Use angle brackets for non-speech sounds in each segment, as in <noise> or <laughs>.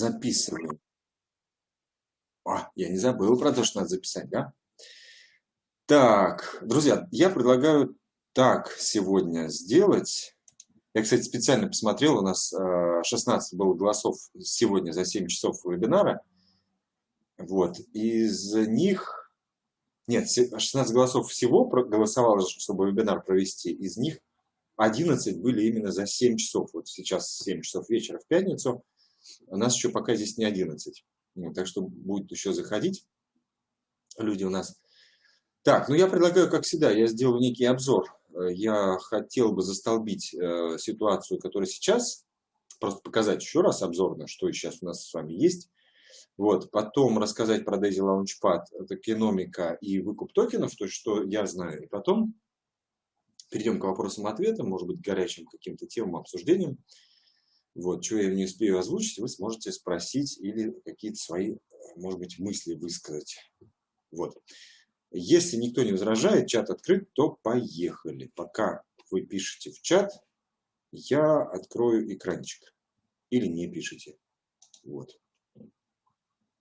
Записываю. А, я не забыл про то, что надо записать, да? Так, друзья, я предлагаю так сегодня сделать. Я, кстати, специально посмотрел, у нас 16 э, было голосов сегодня за 7 часов вебинара. Вот, из них, нет, 16 голосов всего голосовало, чтобы вебинар провести, из них 11 были именно за 7 часов. Вот сейчас 7 часов вечера в пятницу, у нас еще пока здесь не 11. Ну, так что будет еще заходить люди у нас. Так, ну я предлагаю, как всегда, я сделаю некий обзор. Я хотел бы застолбить э, ситуацию, которая сейчас, просто показать еще раз обзорно, что сейчас у нас с вами есть. Вот, потом рассказать про Daisy Launchpad, это киномика и выкуп токенов, то есть что я знаю. И потом перейдем к вопросам-ответам, может быть, горячим каким-то темам, обсуждениям. Вот, что я не успею озвучить, вы сможете спросить или какие-то свои, может быть, мысли высказать. Вот. Если никто не возражает, чат открыт, то поехали. Пока вы пишете в чат, я открою экранчик. Или не пишите. Вот.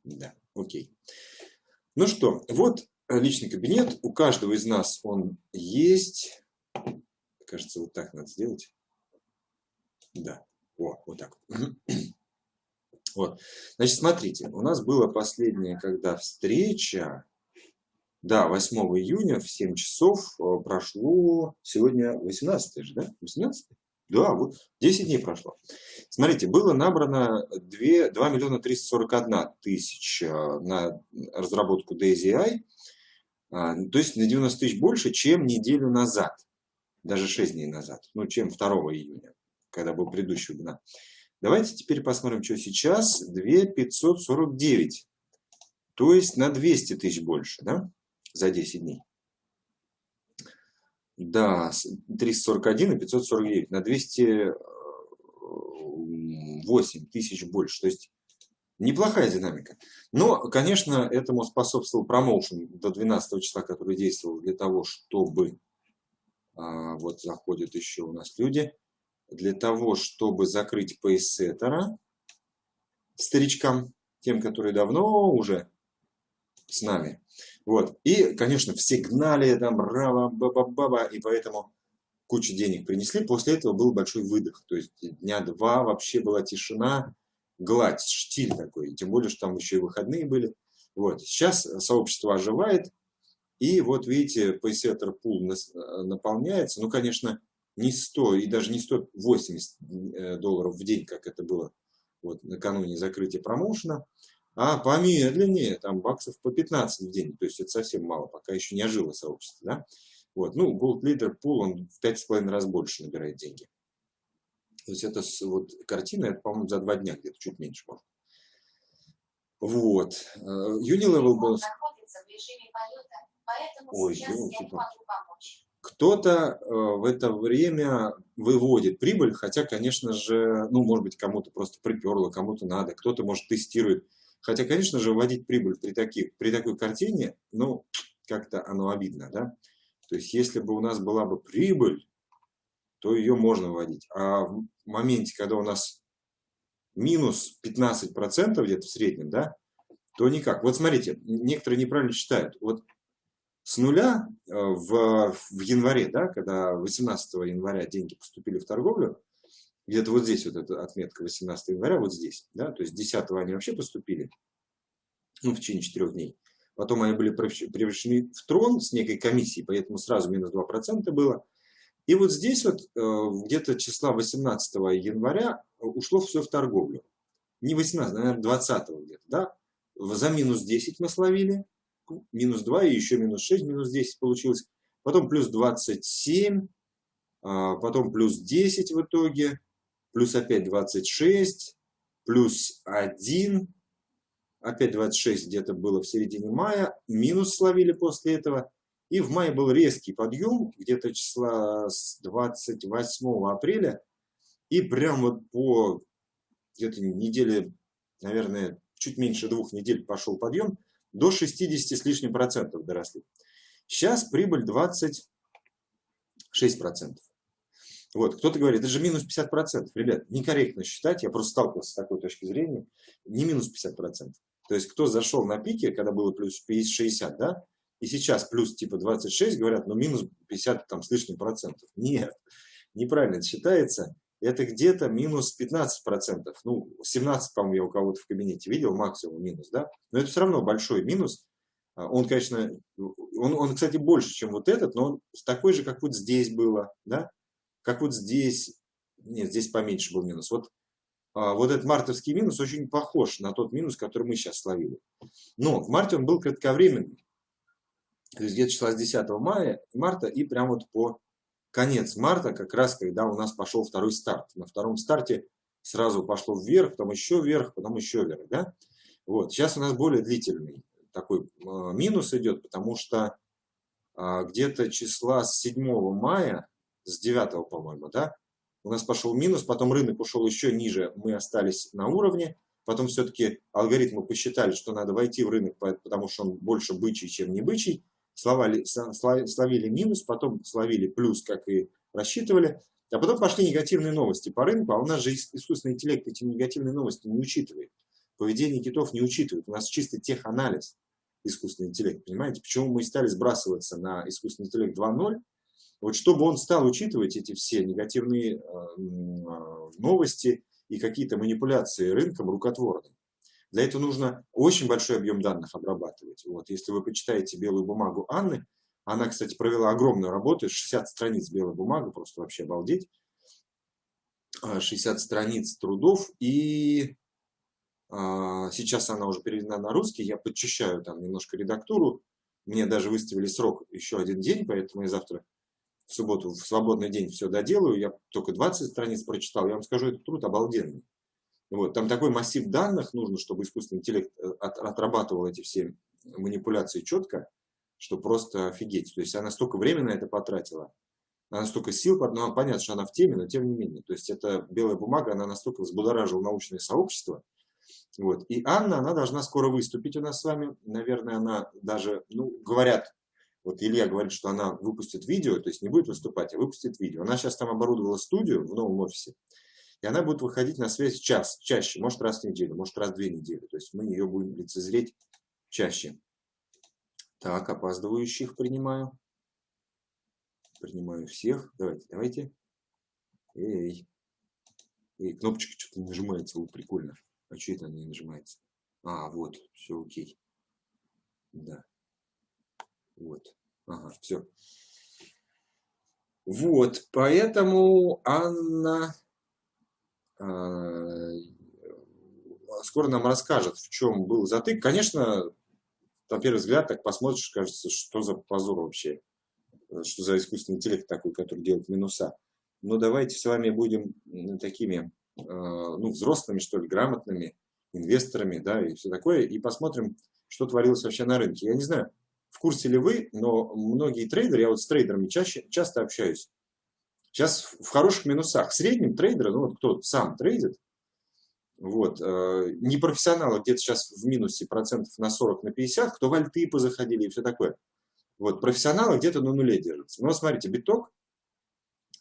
Да, окей. Ну что, вот личный кабинет. У каждого из нас он есть. Кажется, вот так надо сделать. Да. О, вот так. <clears throat> Вот. Значит, смотрите, у нас была последняя, когда встреча, да, 8 июня в 7 часов э, прошло, сегодня 18 же, да? 18? Да, вот 10 дней прошло. Смотрите, было набрано 2, 2 миллиона 341 тысяча на разработку DAISY, а, то есть на 90 тысяч больше, чем неделю назад, даже 6 дней назад, ну, чем 2 июня когда был предыдущий вебинар. Давайте теперь посмотрим, что сейчас. 2549. То есть на 200 тысяч больше, да, за 10 дней. Да, 341 и 549. На 208 тысяч больше. То есть неплохая динамика. Но, конечно, этому способствовал промоушен до 12 числа, который действовал для того, чтобы... А, вот заходят еще у нас люди для того, чтобы закрыть пейсеттера старичкам, тем, которые давно уже с нами. Вот. И, конечно, все гнали там браво, баба, баба, и поэтому кучу денег принесли. После этого был большой выдох. То есть дня два вообще была тишина, гладь, штиль такой. Тем более, что там еще и выходные были. Вот. Сейчас сообщество оживает. И вот видите, пейсеттер пул наполняется. Ну, конечно, не 100 и даже не 180 э, долларов в день, как это было вот, накануне закрытия промоушена, а помедленнее, там баксов по 15 в день, то есть это совсем мало, пока еще не ожило сообщество. Да? Вот. Ну, Gold Leader Pool, он в 5,5 раз больше набирает деньги. То есть это вот картина, это, по-моему, за два дня где-то, чуть меньше, может. Вот. Э, Unilevel был... Ой, елки кто-то э, в это время выводит прибыль, хотя, конечно же, ну, может быть, кому-то просто приперло, кому-то надо, кто-то, может, тестирует. Хотя, конечно же, вводить прибыль при, таких, при такой картине, ну, как-то оно обидно, да? То есть, если бы у нас была бы прибыль, то ее можно вводить. А в моменте, когда у нас минус 15% где-то в среднем, да, то никак. Вот смотрите, некоторые неправильно считают. Вот с нуля э, в, в январе, да, когда 18 января деньги поступили в торговлю, где-то вот здесь вот эта отметка 18 января, вот здесь, да, то есть 10 они вообще поступили, ну, в течение 4 дней. Потом они были превращены в трон с некой комиссией, поэтому сразу минус 2% было. И вот здесь вот э, где-то числа 18 января ушло все в торговлю. Не 18, наверное, 20 где-то, да. За минус 10 мы словили, минус 2 и еще минус 6, минус 10 получилось. Потом плюс 27, а, потом плюс 10 в итоге, плюс опять 26, плюс 1, опять 26 где-то было в середине мая, минус словили после этого. И в мае был резкий подъем, где-то числа с 28 апреля. И прям вот по где-то неделе, наверное, чуть меньше двух недель пошел подъем до 60 с лишним процентов доросли. Сейчас прибыль 26 процентов. Вот, кто-то говорит, это же минус 50%. Ребят, некорректно считать, я просто сталкивался с такой точки зрения, не минус 50%. То есть, кто зашел на пике, когда было плюс 60, да, и сейчас плюс типа 26, говорят, ну минус 50 там с лишним процентов. Нет, неправильно считается. Это где-то минус 15 процентов. Ну, 17, по-моему, я у кого-то в кабинете видел, максимум минус, да. Но это все равно большой минус. А, он, конечно, он, он, кстати, больше, чем вот этот, но он такой же, как вот здесь было, да как вот здесь, нет, здесь поменьше был минус. Вот, а, вот этот мартовский минус очень похож на тот минус, который мы сейчас словили. Но в марте он был кратковременный. То есть где-то числа с 10 мая, марта и прямо вот по конец марта, как раз когда у нас пошел второй старт. На втором старте сразу пошло вверх, потом еще вверх, потом еще вверх. Да? Вот. Сейчас у нас более длительный такой а, минус идет, потому что а, где-то числа с 7 мая с 9, по-моему, да, у нас пошел минус, потом рынок ушел еще ниже, мы остались на уровне, потом все-таки алгоритмы посчитали, что надо войти в рынок, потому что он больше бычий, чем не бычий, словали, словили минус, потом словили плюс, как и рассчитывали, а потом пошли негативные новости по рынку, а у нас же искусственный интеллект эти негативные новости не учитывает. Поведение китов не учитывает, у нас чисто теханализ искусственный интеллект, понимаете? Почему мы стали сбрасываться на искусственный интеллект 2.0, вот чтобы он стал учитывать эти все негативные э, а, новости и какие-то манипуляции рынком рукотворным. Для этого нужно очень большой объем данных обрабатывать. Вот, если вы почитаете белую бумагу Анны, она, кстати, провела огромную работу, 60 страниц белой бумаги, просто вообще обалдеть. 60 а, страниц трудов, и а, сейчас она уже переведена на русский, я подчищаю там немножко редактуру, мне даже выставили срок еще один день, поэтому я завтра в субботу, в свободный день все доделаю, я только 20 страниц прочитал, я вам скажу, этот труд обалденный. Вот, там такой массив данных нужно, чтобы искусственный интеллект э, от, отрабатывал эти все манипуляции четко, что просто офигеть. То есть она столько времени на это потратила, она столько сил, ну, понятно, что она в теме, но тем не менее. То есть эта белая бумага, она настолько взбудоражила научное сообщество. Вот. И Анна, она должна скоро выступить у нас с вами. Наверное, она даже, ну, говорят, вот Илья говорит, что она выпустит видео, то есть не будет выступать, а выпустит видео. Она сейчас там оборудовала студию в новом офисе, и она будет выходить на связь час, чаще, может раз в неделю, может раз в две недели. То есть мы ее будем лицезреть чаще. Так, опаздывающих принимаю. Принимаю всех. Давайте, давайте. Эй. Эй, кнопочка что-то нажимается, вот прикольно. А что это она не нажимается? А, вот, все окей. Да. Вот. Ага, все. Вот, поэтому Анна скоро нам расскажет, в чем был затык. Конечно, на первый взгляд, так посмотришь, кажется, что за позор вообще, что за искусственный интеллект такой, который делает минуса. Но давайте с вами будем такими, э, ну, взрослыми, что ли, грамотными инвесторами, да, и все такое, и посмотрим, что творилось вообще на рынке. Я не знаю, в курсе ли вы, но многие трейдеры, я вот с трейдерами чаще, часто общаюсь, сейчас в хороших минусах. В среднем трейдеры, ну вот кто сам трейдит, вот, э, не профессионалы где-то сейчас в минусе процентов на 40, на 50, кто в альты позаходили и все такое. Вот, профессионалы где-то на нуле держатся. Но смотрите, биток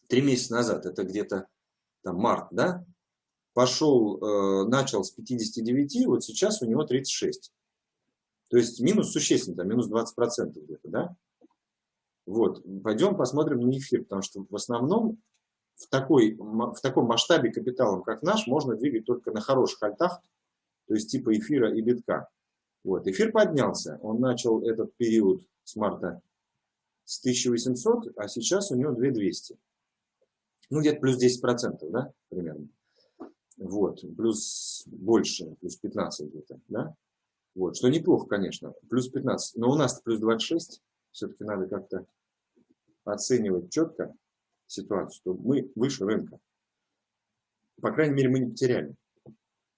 три месяца назад, это где-то там март, да, пошел, э, начал с 59, вот сейчас у него 36. То есть минус существенный, там, минус 20% где-то, да? Вот, пойдем посмотрим на эфир, потому что в основном в, такой, в таком масштабе капиталом, как наш, можно двигать только на хороших альтах, то есть типа эфира и битка. Вот, эфир поднялся, он начал этот период с марта с 1800, а сейчас у него 2200. Ну, где-то плюс 10%, да, примерно. Вот, плюс больше, плюс 15 где-то, да. Вот, что неплохо, конечно, плюс 15. Но у нас плюс 26, все-таки надо как-то оценивать четко ситуацию, что мы выше рынка. По крайней мере, мы не потеряли.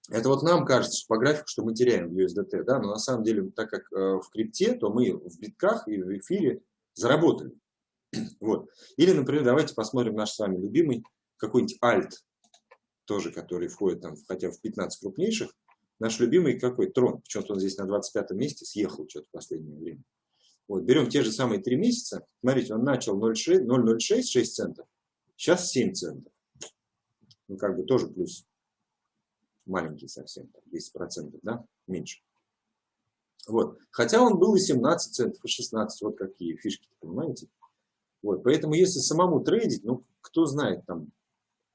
Это вот нам кажется, что по графику, что мы теряем в USDT, да, но на самом деле, так как э, в крипте, то мы в битках и в эфире заработали. <clears throat> Вот. Или, например, давайте посмотрим наш с вами любимый какой-нибудь альт, тоже который входит там, хотя в 15 крупнейших, Наш любимый какой? Трон. Почему-то он здесь на 25 месте съехал что-то в последнее время. Вот, берем те же самые три месяца. Смотрите, он начал 0,06, 6 центов. Сейчас 7 центов. Ну, как бы тоже плюс маленький совсем, 10%, да, меньше. Вот. Хотя он был и 17 центов, и 16, вот какие фишки, понимаете? Вот. Поэтому если самому трейдить, ну, кто знает, там,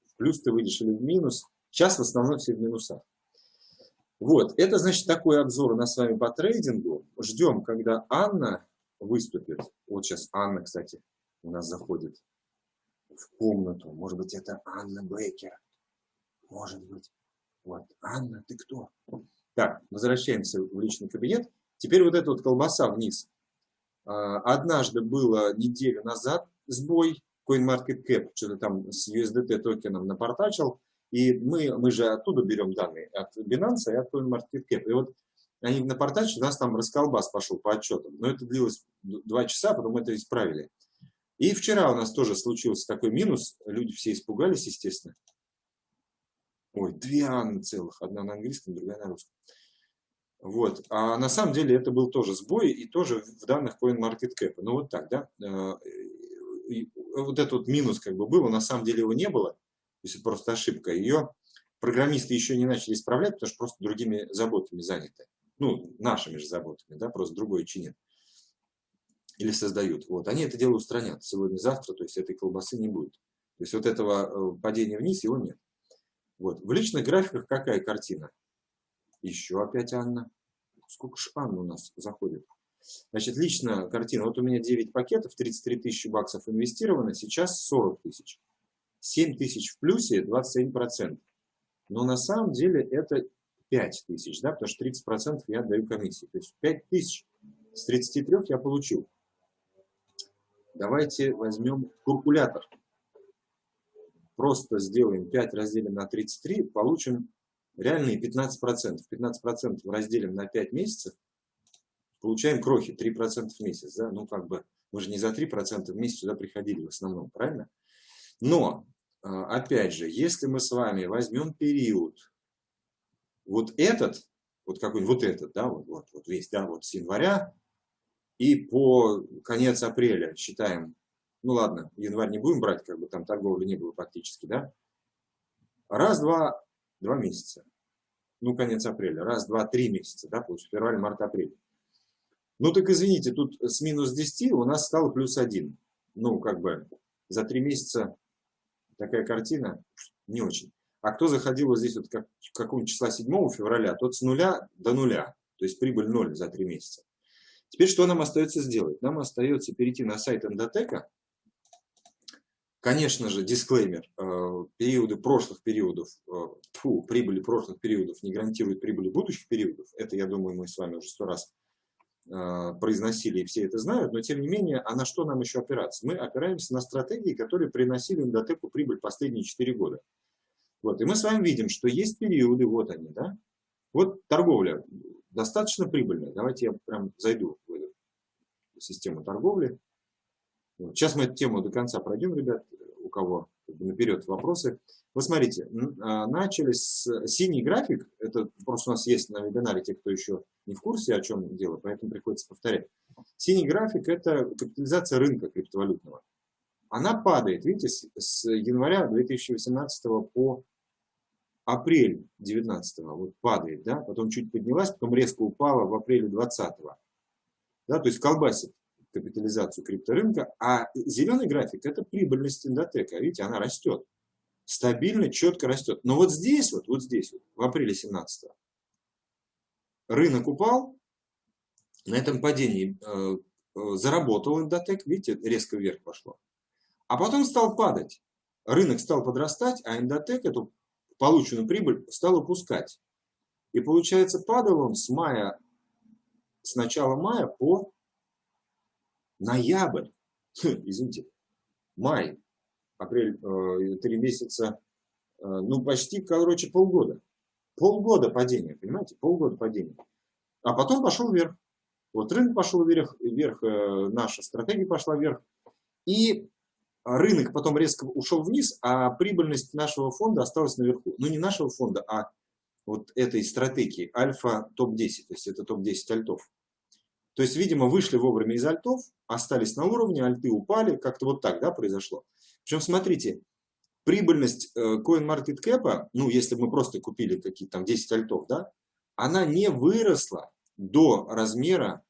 в плюс ты выйдешь или в минус, сейчас в основном все в минусах. Вот, это значит такой обзор у нас с вами по трейдингу. Ждем, когда Анна выступит. Вот сейчас Анна, кстати, у нас заходит в комнату. Может быть, это Анна Бейкер. Может быть. Вот, Анна, ты кто? Так, возвращаемся в личный кабинет. Теперь вот эта вот колбаса вниз. А, однажды было неделю назад сбой, CoinMarketCap что-то там с USDT токеном напортачил. И мы, мы же оттуда берем данные, от Binance и от CoinMarketCap. И вот они напортачили, у нас там расколбас пошел по отчетам. Но это длилось два часа, потом мы это исправили. И вчера у нас тоже случился такой минус. Люди все испугались, естественно. Ой, две Анны целых. Одна на английском, другая на русском. Вот. А на самом деле это был тоже сбой и тоже в данных CoinMarketCap. Ну вот так, да. Э, вот этот вот минус как бы был, на самом деле его не было. То это просто ошибка. Ее программисты еще не начали исправлять, потому что просто другими заботами заняты. Ну, нашими же заботами, да, просто другой чинят. Или создают. Вот. Они это дело устранят сегодня-завтра, то есть этой колбасы не будет. То есть вот этого э, падения вниз его нет. Вот. В личных графиках какая картина? Еще опять Анна. Сколько ж Анна у нас заходит? Значит, личная картина. Вот у меня 9 пакетов, 33 тысячи баксов инвестировано, сейчас 40 тысяч. 7 тысяч в плюсе, 27%. Но на самом деле это 5 тысяч, да, потому что 30% я отдаю комиссии. То есть 5 тысяч с 33 я получил. Давайте возьмем калькулятор. Просто сделаем 5 разделим на 33, получим реальные 15%. 15% разделим на 5 месяцев, получаем крохи 3% в месяц. Да? Ну, как бы, мы же не за 3% в месяц сюда приходили в основном, правильно? Но, а, опять же, если мы с вами возьмем период, вот этот, вот какой-нибудь вот этот, да, вот, вот, вот весь, да, вот с января и по конец апреля считаем, ну ладно, январь не будем брать, как бы там торговли не было практически, да, раз, два, два месяца. Ну, конец апреля. Раз, два, три месяца, да, получается, февраль, март, апрель. Ну, так извините, тут с минус 10 у нас стало плюс 1. Ну, как бы за три месяца такая картина не очень. А кто заходил вот здесь вот как, какого числа 7 февраля, тот с нуля до нуля. То есть прибыль 0 за три месяца. Теперь что нам остается сделать? Нам остается перейти на сайт Эндотека Конечно же, дисклеймер, э, периоды прошлых периодов, э, фу, прибыли прошлых периодов не гарантируют прибыли будущих периодов. Это, я думаю, мы с вами уже сто раз э, произносили, и все это знают, но тем не менее, а на что нам еще опираться? Мы опираемся на стратегии, которые приносили Индотеку прибыль последние 4 года. Вот, и мы с вами видим, что есть периоды, вот они, да? Вот торговля достаточно прибыльная. Давайте я прям зайду в эту систему торговли. Сейчас мы эту тему до конца пройдем, ребят, у кого наперед вопросы. Вы смотрите, а, начали с синий график, это просто у нас есть на вебинаре те, кто еще не в курсе, о чем дело, поэтому приходится повторять. Синий график – это капитализация рынка криптовалютного. Она падает, видите, с января 2018 по апрель 2019 вот падает, да, потом чуть поднялась, потом резко упала в апреле 2020. Да, то есть колбасит капитализацию крипторынка, а зеленый график – это прибыльность Индотека. Видите, она растет. Стабильно, четко растет. Но вот здесь, вот, вот здесь, вот, в апреле 17 рынок упал, на этом падении э, э, заработал Индотек, видите, резко вверх пошло. А потом стал падать. Рынок стал подрастать, а Индотек эту полученную прибыль стал упускать. И получается, падал он с мая, с начала мая по ноябрь, извините, май, апрель, э, три месяца, э, ну почти, короче, полгода. Полгода падения, понимаете, полгода падения. А потом пошел вверх. Вот рынок пошел вверх, вверх э, наша стратегия пошла вверх. И рынок потом резко ушел вниз, а прибыльность нашего фонда осталась наверху. Ну, не нашего фонда, а вот этой стратегии Альфа топ-10, то есть это топ-10 альтов. То есть, видимо, вышли вовремя из альтов, остались на уровне, альты упали, как-то вот так да, произошло. Причем, смотрите, прибыльность э, CoinMarketCap, ну, если мы просто купили какие-то там 10 альтов, да, она не выросла до размера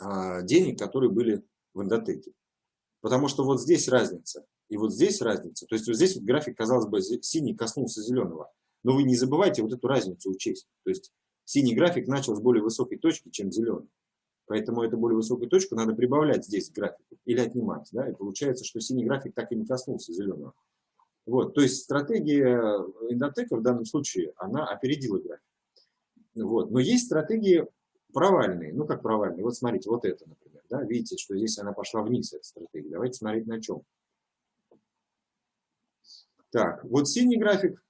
а, денег, которые были в эндотеке. Потому что вот здесь разница, и вот здесь разница. То есть вот здесь вот график, казалось бы, синий коснулся зеленого. Но вы не забывайте вот эту разницу учесть. То есть синий график начал с более высокой точки, чем зеленый. Поэтому эту более высокую точку надо прибавлять здесь к графику или отнимать. Да? И получается, что синий график так и не коснулся зеленого. Вот, то есть стратегия Индотека в данном случае, она опередила график. Вот. Но есть стратегии провальные. Ну, как провальные? Вот смотрите, вот это, например. Да? Видите, что здесь она пошла вниз, эта стратегия. Давайте смотреть на чем. Так, вот синий график.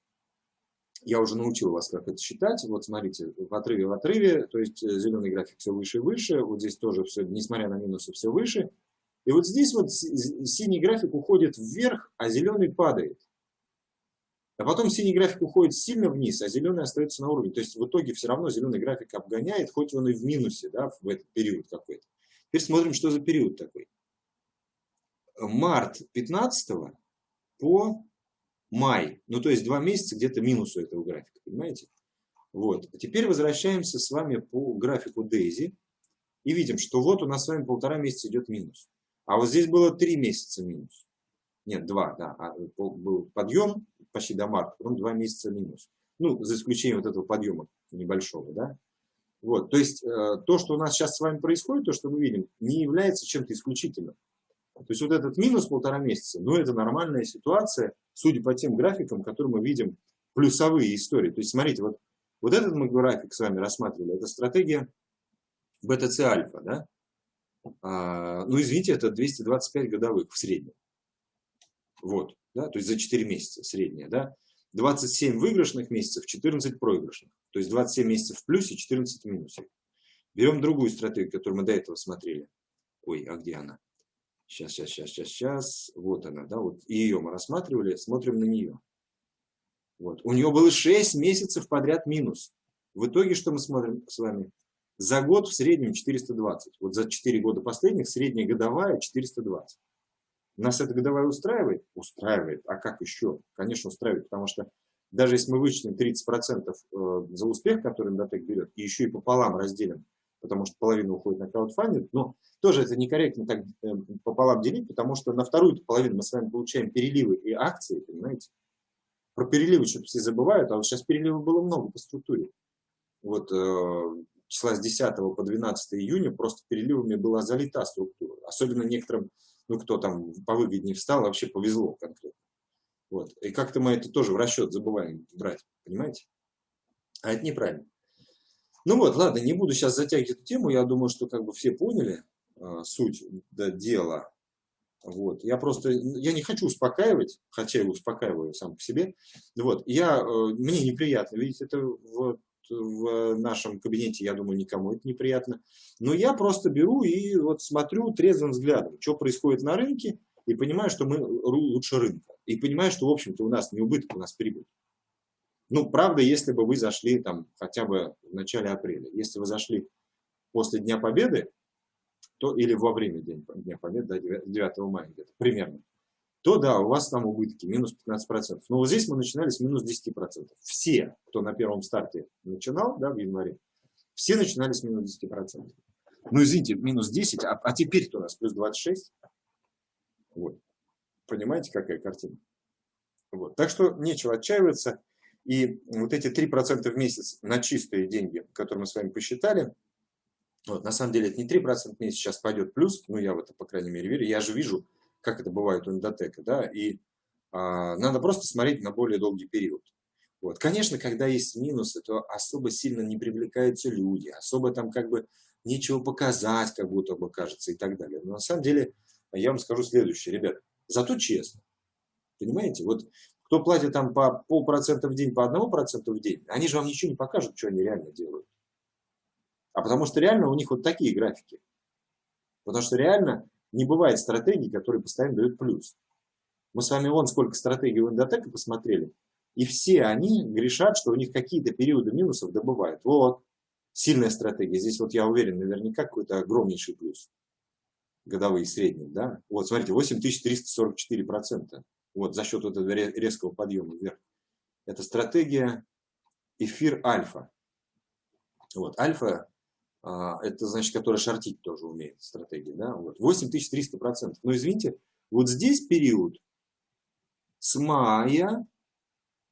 Я уже научил вас, как это считать. Вот смотрите, в отрыве в отрыве, то есть э, зеленый график все выше и выше. Вот здесь тоже все, несмотря на минусы, все выше. И вот здесь вот синий график уходит вверх, а зеленый падает. А потом синий график уходит сильно вниз, а зеленый остается на уровне. То есть в итоге все равно зеленый график обгоняет, хоть он и в минусе да, в этот период какой-то. Теперь смотрим, что за период такой. Март 15 по май. Ну, то есть два месяца где-то минус у этого графика, понимаете? Вот. А теперь возвращаемся с вами по графику Дейзи. И видим, что вот у нас с вами полтора месяца идет минус. А вот здесь было три месяца минус. Нет, два, да. А, был подъем, почти до марта, потом два месяца минус. Ну, за исключением вот этого подъема небольшого, да. Вот, то есть, э, то, что у нас сейчас с вами происходит, то, что мы видим, не является чем-то исключительным. То есть, вот этот минус полтора месяца, ну, это нормальная ситуация, судя по тем графикам, которые мы видим, плюсовые истории. То есть, смотрите, вот, вот этот мы график с вами рассматривали, это стратегия BTC альфа, да. А, ну, извините, это 225 годовых в среднем. Вот да, то есть за 4 месяца средняя, да, 27 выигрышных месяцев, 14 проигрышных, то есть 27 месяцев в плюсе, 14 в минусе. Берем другую стратегию, которую мы до этого смотрели. Ой, а где она? Сейчас, сейчас, сейчас, сейчас, сейчас. Вот она, да, вот ее мы рассматривали, смотрим на нее. Вот. У нее было 6 месяцев подряд минус. В итоге что мы смотрим с вами? За год в среднем 420. Вот за 4 года последних средняя годовая 420. Нас это годовая устраивает? Устраивает. А как еще? Конечно, устраивает, потому что даже если мы вычтем 30% э, за успех, который Индотек берет, и еще и пополам разделим, потому что половина уходит на краудфандинг, но тоже это некорректно так э, пополам делить, потому что на вторую половину мы с вами получаем переливы и акции, понимаете? Про переливы что-то все забывают, а вот сейчас переливов было много по структуре. Вот э, числа с 10 по 12 июня просто переливами была залита структура. Особенно некоторым ну, кто там повыгоднее встал, вообще повезло конкретно. Вот. И как-то мы это тоже в расчет забываем брать, понимаете? А это неправильно. Ну вот, ладно, не буду сейчас затягивать эту тему, я думаю, что как бы все поняли э, суть да, дела. Вот. Я просто, я не хочу успокаивать, хотя я успокаиваю сам по себе. Вот. Я, э, мне неприятно видеть это вот в нашем кабинете, я думаю, никому это неприятно. Но я просто беру и вот смотрю трезвым взглядом, что происходит на рынке, и понимаю, что мы лучше рынка. И понимаю, что, в общем-то, у нас не убыток, у нас прибыль. Ну, правда, если бы вы зашли там хотя бы в начале апреля. Если вы зашли после Дня Победы, то или во время Дня Победы, да, 9 мая где-то, примерно, то да, у вас там убытки, минус 15%. Но вот здесь мы начинали с минус 10%. Все, кто на первом старте начинал, да, в январе, все начинали с минус 10%. Ну, извините, минус 10, а, а теперь-то у нас плюс 26. Вот. Понимаете, какая картина? Вот. Так что нечего отчаиваться. И вот эти 3% в месяц на чистые деньги, которые мы с вами посчитали, вот, на самом деле это не 3% в месяц, сейчас пойдет плюс, ну я в это, по крайней мере, верю. Я же вижу, как это бывает у эндотека, да, и а, надо просто смотреть на более долгий период. Вот. Конечно, когда есть минусы, то особо сильно не привлекаются люди, особо там как бы нечего показать, как будто бы кажется и так далее. Но на самом деле я вам скажу следующее, ребят, зато честно. Понимаете, вот кто платит там по полпроцента в день, по одному проценту в день, они же вам ничего не покажут, что они реально делают. А потому что реально у них вот такие графики. Потому что реально не бывает стратегий, которые постоянно дают плюс. Мы с вами вон сколько стратегий в Индотека посмотрели, и все они грешат, что у них какие-то периоды минусов добывают. Вот, сильная стратегия. Здесь вот я уверен, наверняка какой-то огромнейший плюс. Годовые средние, да. Вот, смотрите, 8344%. вот за счет этого резкого подъема вверх. Это стратегия эфир альфа. Вот, альфа, это значит, которая шортить тоже умеет, стратегия, да, вот, 8300%. Но извините, вот здесь период с мая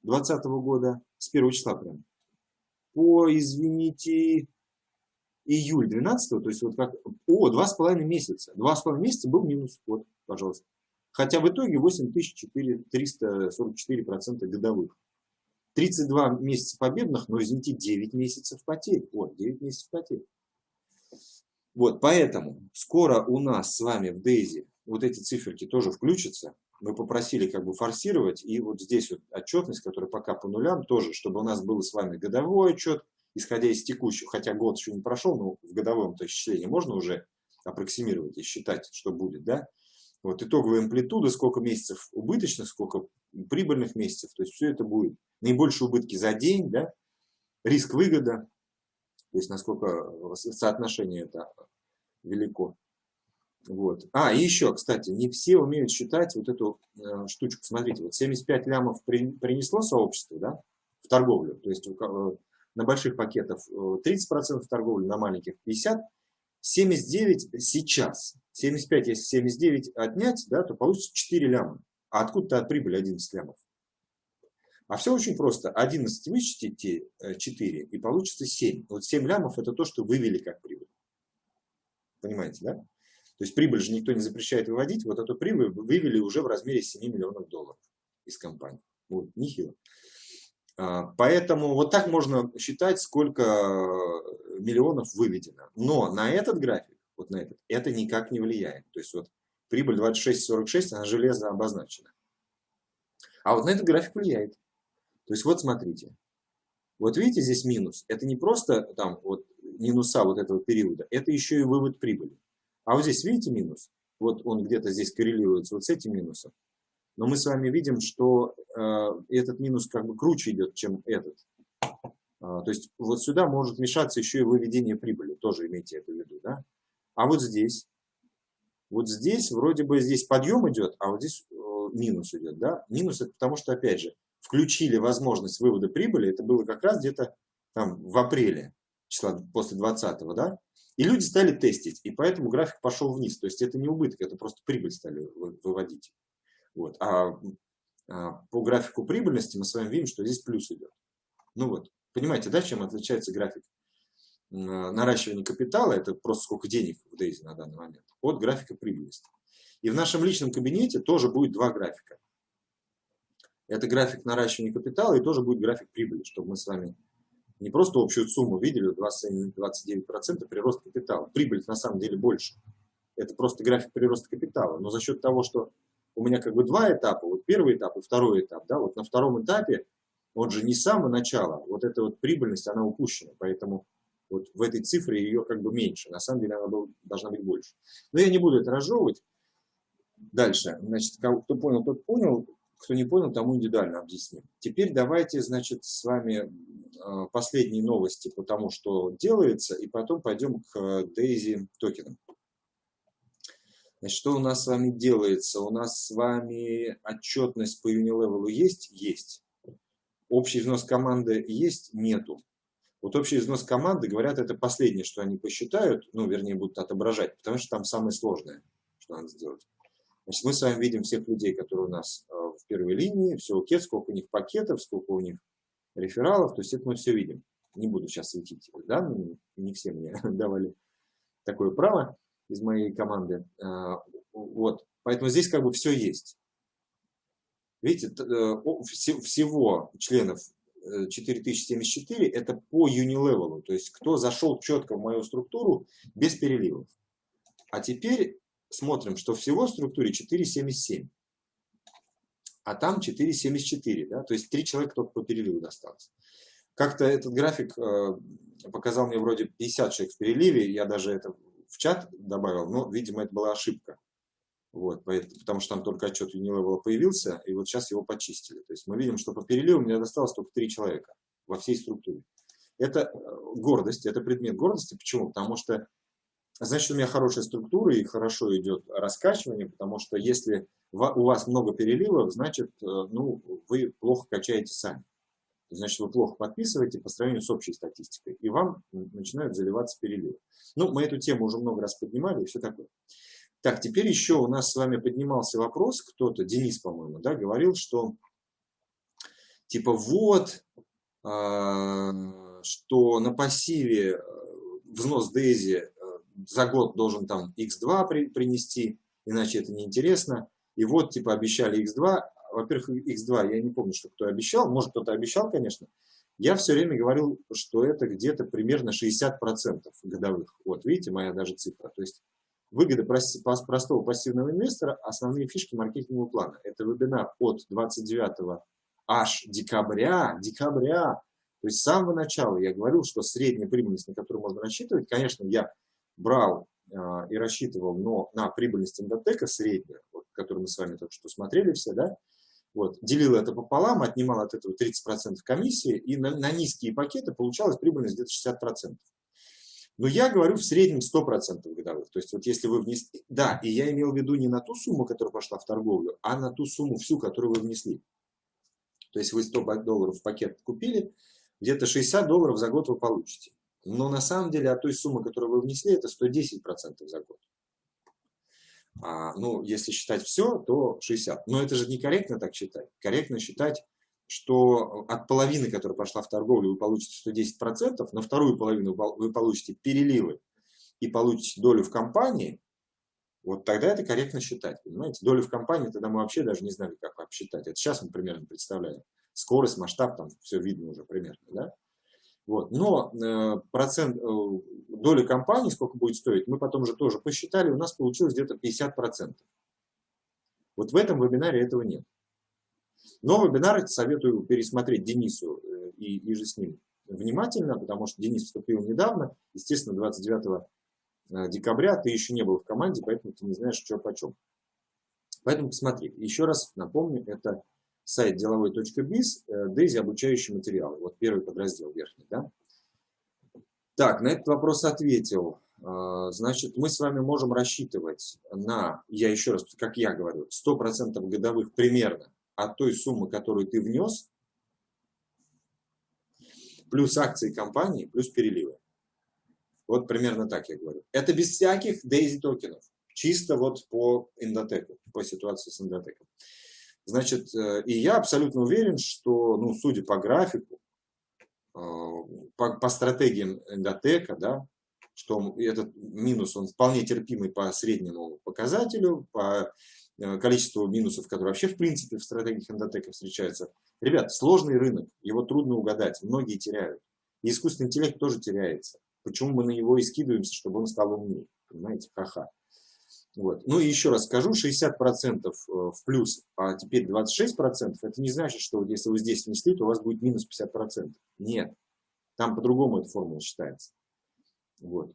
2020 года, с первого числа прям, по, извините, июль 12, то есть вот как, о, два с половиной месяца, два с половиной месяца был минус, вот, пожалуйста. Хотя в итоге 8344% годовых. 32 месяца победных, но, извините, 9 месяцев потерь. Вот, 9 месяцев потерь. Вот, поэтому скоро у нас с вами в Дейзи вот эти циферки тоже включатся. Мы попросили как бы форсировать, и вот здесь вот отчетность, которая пока по нулям, тоже, чтобы у нас был с вами годовой отчет, исходя из текущего, хотя год еще не прошел, но в годовом то исчислении можно уже аппроксимировать и считать, что будет, да? Вот итоговая амплитуда, сколько месяцев убыточных, сколько прибыльных месяцев, то есть все это будет наибольшие убытки за день, да, риск-выгода, то есть насколько соотношение это велико. Вот. А, и еще, кстати, не все умеют считать вот эту э, штучку. Смотрите, вот 75 лямов при, принесло сообщество да, в торговлю, то есть э, на больших пакетах 30% э, торговли, на маленьких 50%. 79 сейчас. 75, если 79 отнять, да, то получится 4 ляма. А откуда-то от прибыли 11 лямов? А все очень просто. 11 вычтите 4 и получится 7. Вот 7 лямов это то, что вывели как прибыль. Понимаете, да? То есть прибыль же никто не запрещает выводить. Вот эту прибыль вывели уже в размере 7 миллионов долларов из компании. Вот, нехило. А, поэтому вот так можно считать, сколько миллионов выведено. Но на этот график, вот на этот, это никак не влияет. То есть вот прибыль 26,46, она железно обозначена. А вот на этот график влияет. То есть вот смотрите, вот видите здесь минус, это не просто там вот минуса вот этого периода, это еще и вывод прибыли. А вот здесь видите минус, вот он где-то здесь коррелируется вот с этим минусом. Но мы с вами видим, что э, этот минус как бы круче идет, чем этот. А, то есть вот сюда может мешаться еще и выведение прибыли, тоже имейте это в виду. Да? А вот здесь, вот здесь вроде бы здесь подъем идет, а вот здесь э, минус идет. Да? Минус это потому что, опять же, включили возможность вывода прибыли, это было как раз где-то там в апреле, числа после 20 да, и люди стали тестить, и поэтому график пошел вниз, то есть это не убыток, это просто прибыль стали выводить. Вот. А, а по графику прибыльности мы с вами видим, что здесь плюс идет. Ну вот, понимаете, да, чем отличается график наращивания капитала, это просто сколько денег в Дейзи на данный момент, от графика прибыльности. И в нашем личном кабинете тоже будет два графика. Это график наращивания капитала и тоже будет график прибыли, чтобы мы с вами не просто общую сумму видели, 29% прирост капитала. Прибыль на самом деле больше. Это просто график прироста капитала. Но за счет того, что у меня как бы два этапа, вот первый этап и второй этап, да, вот на втором этапе, он же не с самого начала, вот эта вот прибыльность, она упущена, поэтому вот в этой цифре ее как бы меньше, на самом деле она должна быть больше. Но я не буду это разжевывать. Дальше, значит, кто понял, тот понял. Кто не понял, тому индивидуально объясним. Теперь давайте, значит, с вами а, последние новости по тому, что делается, и потом пойдем к Daisy токенам. Значит, что у нас с вами делается? У нас с вами отчетность по Unilevel есть? Есть. Общий взнос команды есть? Нету. Вот общий взнос команды, говорят, это последнее, что они посчитают, ну, вернее, будут отображать, потому что там самое сложное, что надо сделать. Значит, мы с вами видим всех людей, которые у нас а, в первой линии, все окей, сколько у них пакетов, сколько у них рефералов, то есть это мы все видим. Не буду сейчас светить данные, не все мне <laughs> давали такое право из моей команды. А, вот, поэтому здесь как бы все есть. Видите, э, всего членов 4074 э, это по Unilevel, то есть кто зашел четко в мою структуру без переливов. А теперь смотрим, что всего в структуре 477 а там 4,74, да, то есть три человека только по переливу досталось. Как-то этот график э, показал мне вроде 50 человек в переливе, я даже это в чат добавил, но, видимо, это была ошибка. Вот, потому что там только отчет Unilevel появился, и вот сейчас его почистили. То есть мы видим, что по переливу мне досталось только три человека во всей структуре. Это э, гордость, это предмет гордости. Почему? Потому что значит, у меня хорошая структура и хорошо идет раскачивание, потому что если у вас много переливов, значит, э, ну, вы плохо качаете сами. Значит, вы плохо подписываете по сравнению с общей статистикой, и вам начинают заливаться переливы. Ну, мы эту тему уже много раз поднимали и все такое. Так, теперь еще у нас с вами поднимался вопрос, кто-то, Денис, по-моему, да, говорил, что типа вот, э, что на пассиве э, взнос Дейзи за год должен там x2 при, принести, иначе это неинтересно. И вот, типа, обещали x2. Во-первых, x2 я не помню, что кто обещал. Может, кто-то обещал, конечно. Я все время говорил, что это где-то примерно 60% годовых. Вот, видите, моя даже цифра. То есть выгода простого пассивного инвестора, основные фишки маркетингового плана. Это вебинар от 29 аж декабря, декабря то есть с самого начала я говорил, что средняя прибыльность, на которую можно рассчитывать, конечно, я брал э, и рассчитывал но на прибыльность Индотека среднюю, вот, которую мы с вами только что смотрели все, да, вот, делил это пополам, отнимал от этого 30% комиссии, и на, на низкие пакеты получалась прибыльность где-то 60%. Но я говорю в среднем 100% годовых. То есть вот если вы внесли... Да, и я имел в виду не на ту сумму, которая пошла в торговлю, а на ту сумму всю, которую вы внесли. То есть вы 100 долларов в пакет купили, где-то 60 долларов за год вы получите. Но на самом деле от той суммы, которую вы внесли, это 110% за год. А, ну, если считать все, то 60. Но это же некорректно так считать. Корректно считать, что от половины, которая пошла в торговлю, вы получите 110%, на вторую половину вы получите переливы и получите долю в компании, вот тогда это корректно считать, понимаете? Долю в компании, тогда мы вообще даже не знали, как обсчитать. Это сейчас мы примерно представляем скорость, масштаб, там все видно уже примерно, да? Вот. Но э, процент, э, доля компании, сколько будет стоить, мы потом же тоже посчитали, у нас получилось где-то 50%. Вот в этом вебинаре этого нет. Но вебинар советую пересмотреть Денису э, и, и же с ним внимательно, потому что Денис вступил недавно, естественно, 29 э, декабря ты еще не был в команде, поэтому ты не знаешь, что почем. Поэтому посмотри. Еще раз напомню, это сайт деловой.биз, Дейзи обучающие материалы. Вот первый подраздел верхний. Да? Так, на этот вопрос ответил. А, значит, мы с вами можем рассчитывать на, я еще раз, как я говорю, 100% годовых примерно от той суммы, которую ты внес, плюс акции компании, плюс переливы. Вот примерно так я говорю. Это без всяких Дейзи токенов. Чисто вот по индотеку, по ситуации с индотеком. Значит, э, и я абсолютно уверен, что, ну, судя по графику, э, по, по стратегиям эндотека, да, что этот минус, он вполне терпимый по среднему показателю, по э, количеству минусов, которые вообще в принципе в стратегиях эндотека встречаются. Ребят, сложный рынок, его трудно угадать, многие теряют. И искусственный интеллект тоже теряется. Почему мы на него и скидываемся, чтобы он стал умнее? Понимаете, ха-ха. Вот. Ну и еще раз скажу, 60% э, в плюс, а теперь 26%, это не значит, что вот если вы здесь внесли, то у вас будет минус 50%. Нет, там по-другому эта формула считается. Вот.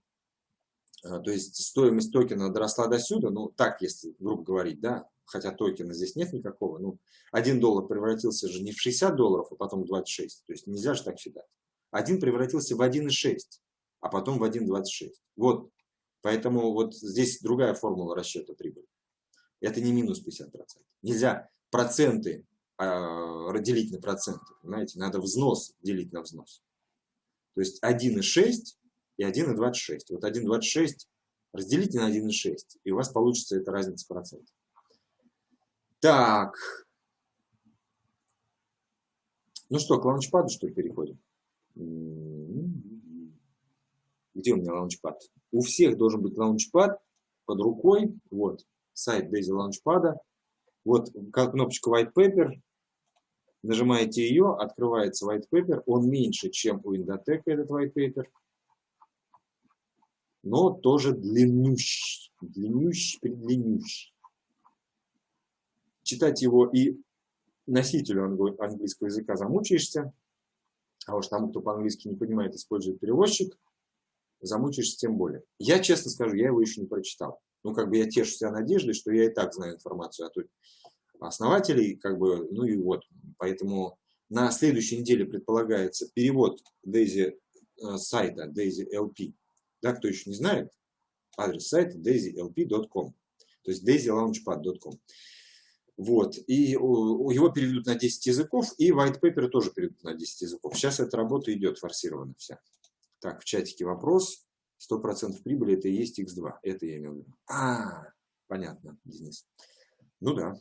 А, то есть стоимость токена доросла до сюда, ну так, если грубо говорить, да, хотя токена здесь нет никакого, ну 1 доллар превратился же не в 60 долларов, а потом в 26, то есть нельзя же так считать. Один превратился в 1,6, а потом в 1,26. Вот Поэтому вот здесь другая формула расчета прибыли. Это не минус 50%. Нельзя проценты э, разделить на проценты. Понимаете? Надо взнос делить на взнос. То есть 1,6 и 1,26. Вот 1,26 разделите на 1,6, и у вас получится эта разница процентов. Так. Ну что, к лаунчпаду что ли переходим? Где у меня лаунчпад? У всех должен быть лаунчпад под рукой. Вот, сайт Daisy лаунчпада. Вот кнопочка White Paper. Нажимаете ее, открывается White Paper. Он меньше, чем у Indotech этот White Paper. Но тоже длиннющий. Длиннющий, предлиннющий. Читать его и носителю английского языка замучаешься. А уж тому, кто по-английски не понимает, использует переводчик замучаешься тем более. Я честно скажу, я его еще не прочитал. Ну, как бы я тешу себя надеждой, что я и так знаю информацию от основателей, как бы, ну и вот. Поэтому на следующей неделе предполагается перевод Daisy э, сайта Daisy LP. Да, кто еще не знает, адрес сайта daisylp.com, то есть daisylaunchpad.com. Вот, и его переведут на 10 языков, и white paper тоже переведут на 10 языков. Сейчас эта работа идет форсированно вся. Так, в чатике вопрос. 100% прибыли это и есть x2. Это я имел в виду. А, понятно, Денис. Ну да.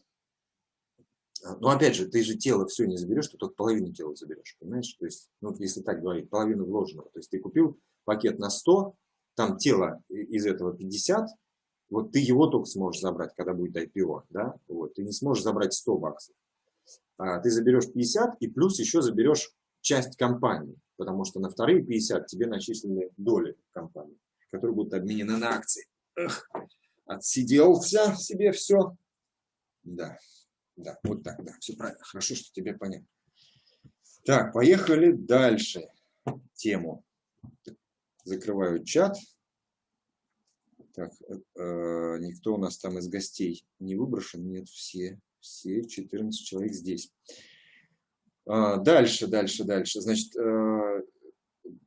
А, Но опять же, ты же тело все не заберешь, ты только половину тела заберешь, понимаешь? То есть, ну, если так говорить, половину вложенного. То есть ты купил пакет на 100, там тело из этого 50, вот ты его только сможешь забрать, когда будет IPO, да? Вот, ты не сможешь забрать 100 баксов. А ты заберешь 50 и плюс еще заберешь часть компании, потому что на вторые 50 тебе начислены доли компании, которые будут обменены на акции. Эх, отсиделся себе все. Да. Да, вот так, да, все правильно. Хорошо, что тебе понятно. Так, поехали дальше. Тему. Закрываю чат. Так, э, э, никто у нас там из гостей не выброшен. Нет, все, все 14 человек здесь. А, дальше, дальше, дальше. Значит, э,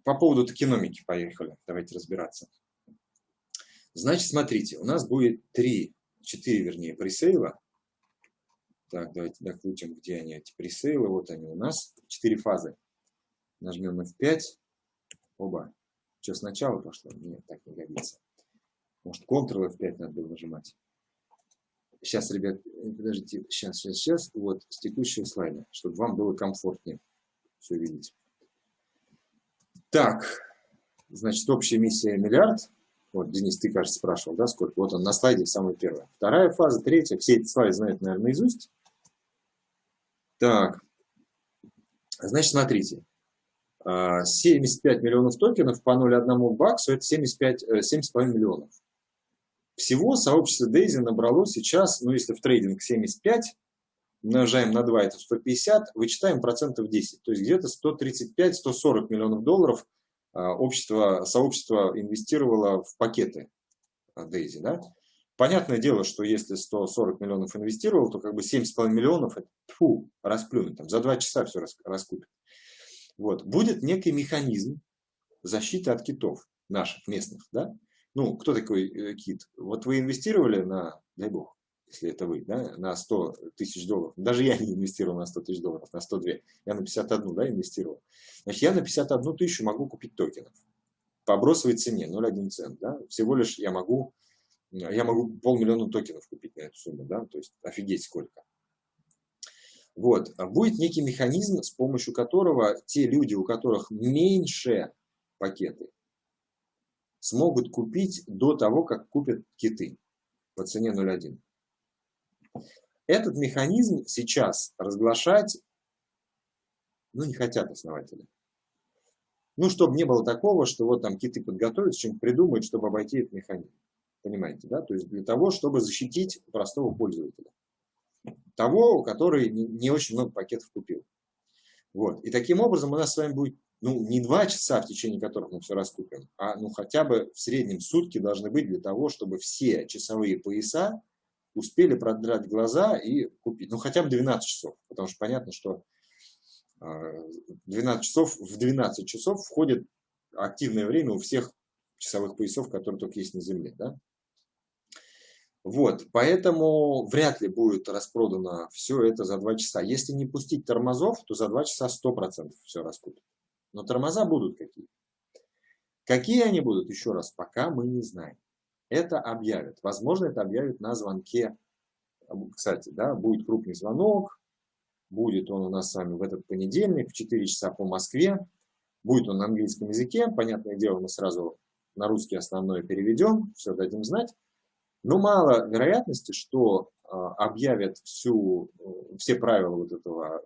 по поводу токеномики поехали. Давайте разбираться. Значит, смотрите, у нас будет 3, 4, вернее, пресейла так, давайте докрутим, где они, эти пресейлы. Вот они у нас. Четыре фазы. Нажмем F5. Оба. Что, сначала пошло? Нет, так не годится. Может, Ctrl F5 надо было нажимать. Сейчас, ребят, подождите, сейчас, сейчас, сейчас. Вот, с текущего слайда, чтобы вам было комфортнее все видеть. Так, значит, общая миссия миллиард. Вот, Денис, ты, кажется, спрашивал, да, сколько? Вот он на слайде самый первый. Вторая фаза, третья. Все эти слайды знают, наверное, наизусть. Так, значит, смотрите. 75 а, миллионов токенов по 0,1 баксу – это 75, 7,5 э, миллионов. Всего сообщество Дейзи набрало сейчас, ну если в трейдинг 75, умножаем на 2, это 150, вычитаем процентов 10. То есть где-то 135-140 миллионов долларов а, общество, сообщество инвестировало в пакеты Дейзи. Да? Понятное дело, что если 140 миллионов инвестировал, то как бы 7,5 миллионов, фу, расплюнуть, там, за 2 часа все раскупит. Вот. Будет некий механизм защиты от китов наших, местных. Да? Ну, кто такой э, кит? Вот вы инвестировали на, дай бог, если это вы, да, на 100 тысяч долларов. Даже я не инвестировал на 100 тысяч долларов, на 102. Я на 51 да, инвестировал. Значит, я на 51 тысячу могу купить токенов по бросовой цене 0,1 цент. Да? Всего лишь я могу я могу полмиллиона токенов купить на эту сумму, да, то есть офигеть сколько. Вот, будет некий механизм, с помощью которого те люди, у которых меньше пакеты, смогут купить до того, как купят киты по цене 0.1. Этот механизм сейчас разглашать, ну, не хотят основатели. Ну, чтобы не было такого, что вот там киты подготовят, чем придумают, чтобы обойти этот механизм. Понимаете, да? То есть для того, чтобы защитить простого пользователя. Того, который не очень много пакетов купил. Вот. И таким образом у нас с вами будет ну, не два часа, в течение которых мы все раскупим, а ну, хотя бы в среднем сутки должны быть для того, чтобы все часовые пояса успели продрать глаза и купить. Ну, хотя бы 12 часов. Потому что понятно, что 12 а, часов, в 12 часов входит активное время у всех часовых поясов, которые только есть на Земле. Да? Вот, поэтому вряд ли будет распродано все это за 2 часа. Если не пустить тормозов, то за 2 часа 100% все раскупят. Но тормоза будут какие. Какие они будут, еще раз, пока мы не знаем. Это объявят. Возможно, это объявят на звонке. Кстати, да, будет крупный звонок. Будет он у нас с вами в этот понедельник в 4 часа по Москве. Будет он на английском языке. Понятное дело, мы сразу на русский основное переведем. Все дадим знать. Но мало вероятности, что а, объявят всю, э, все правила вот этого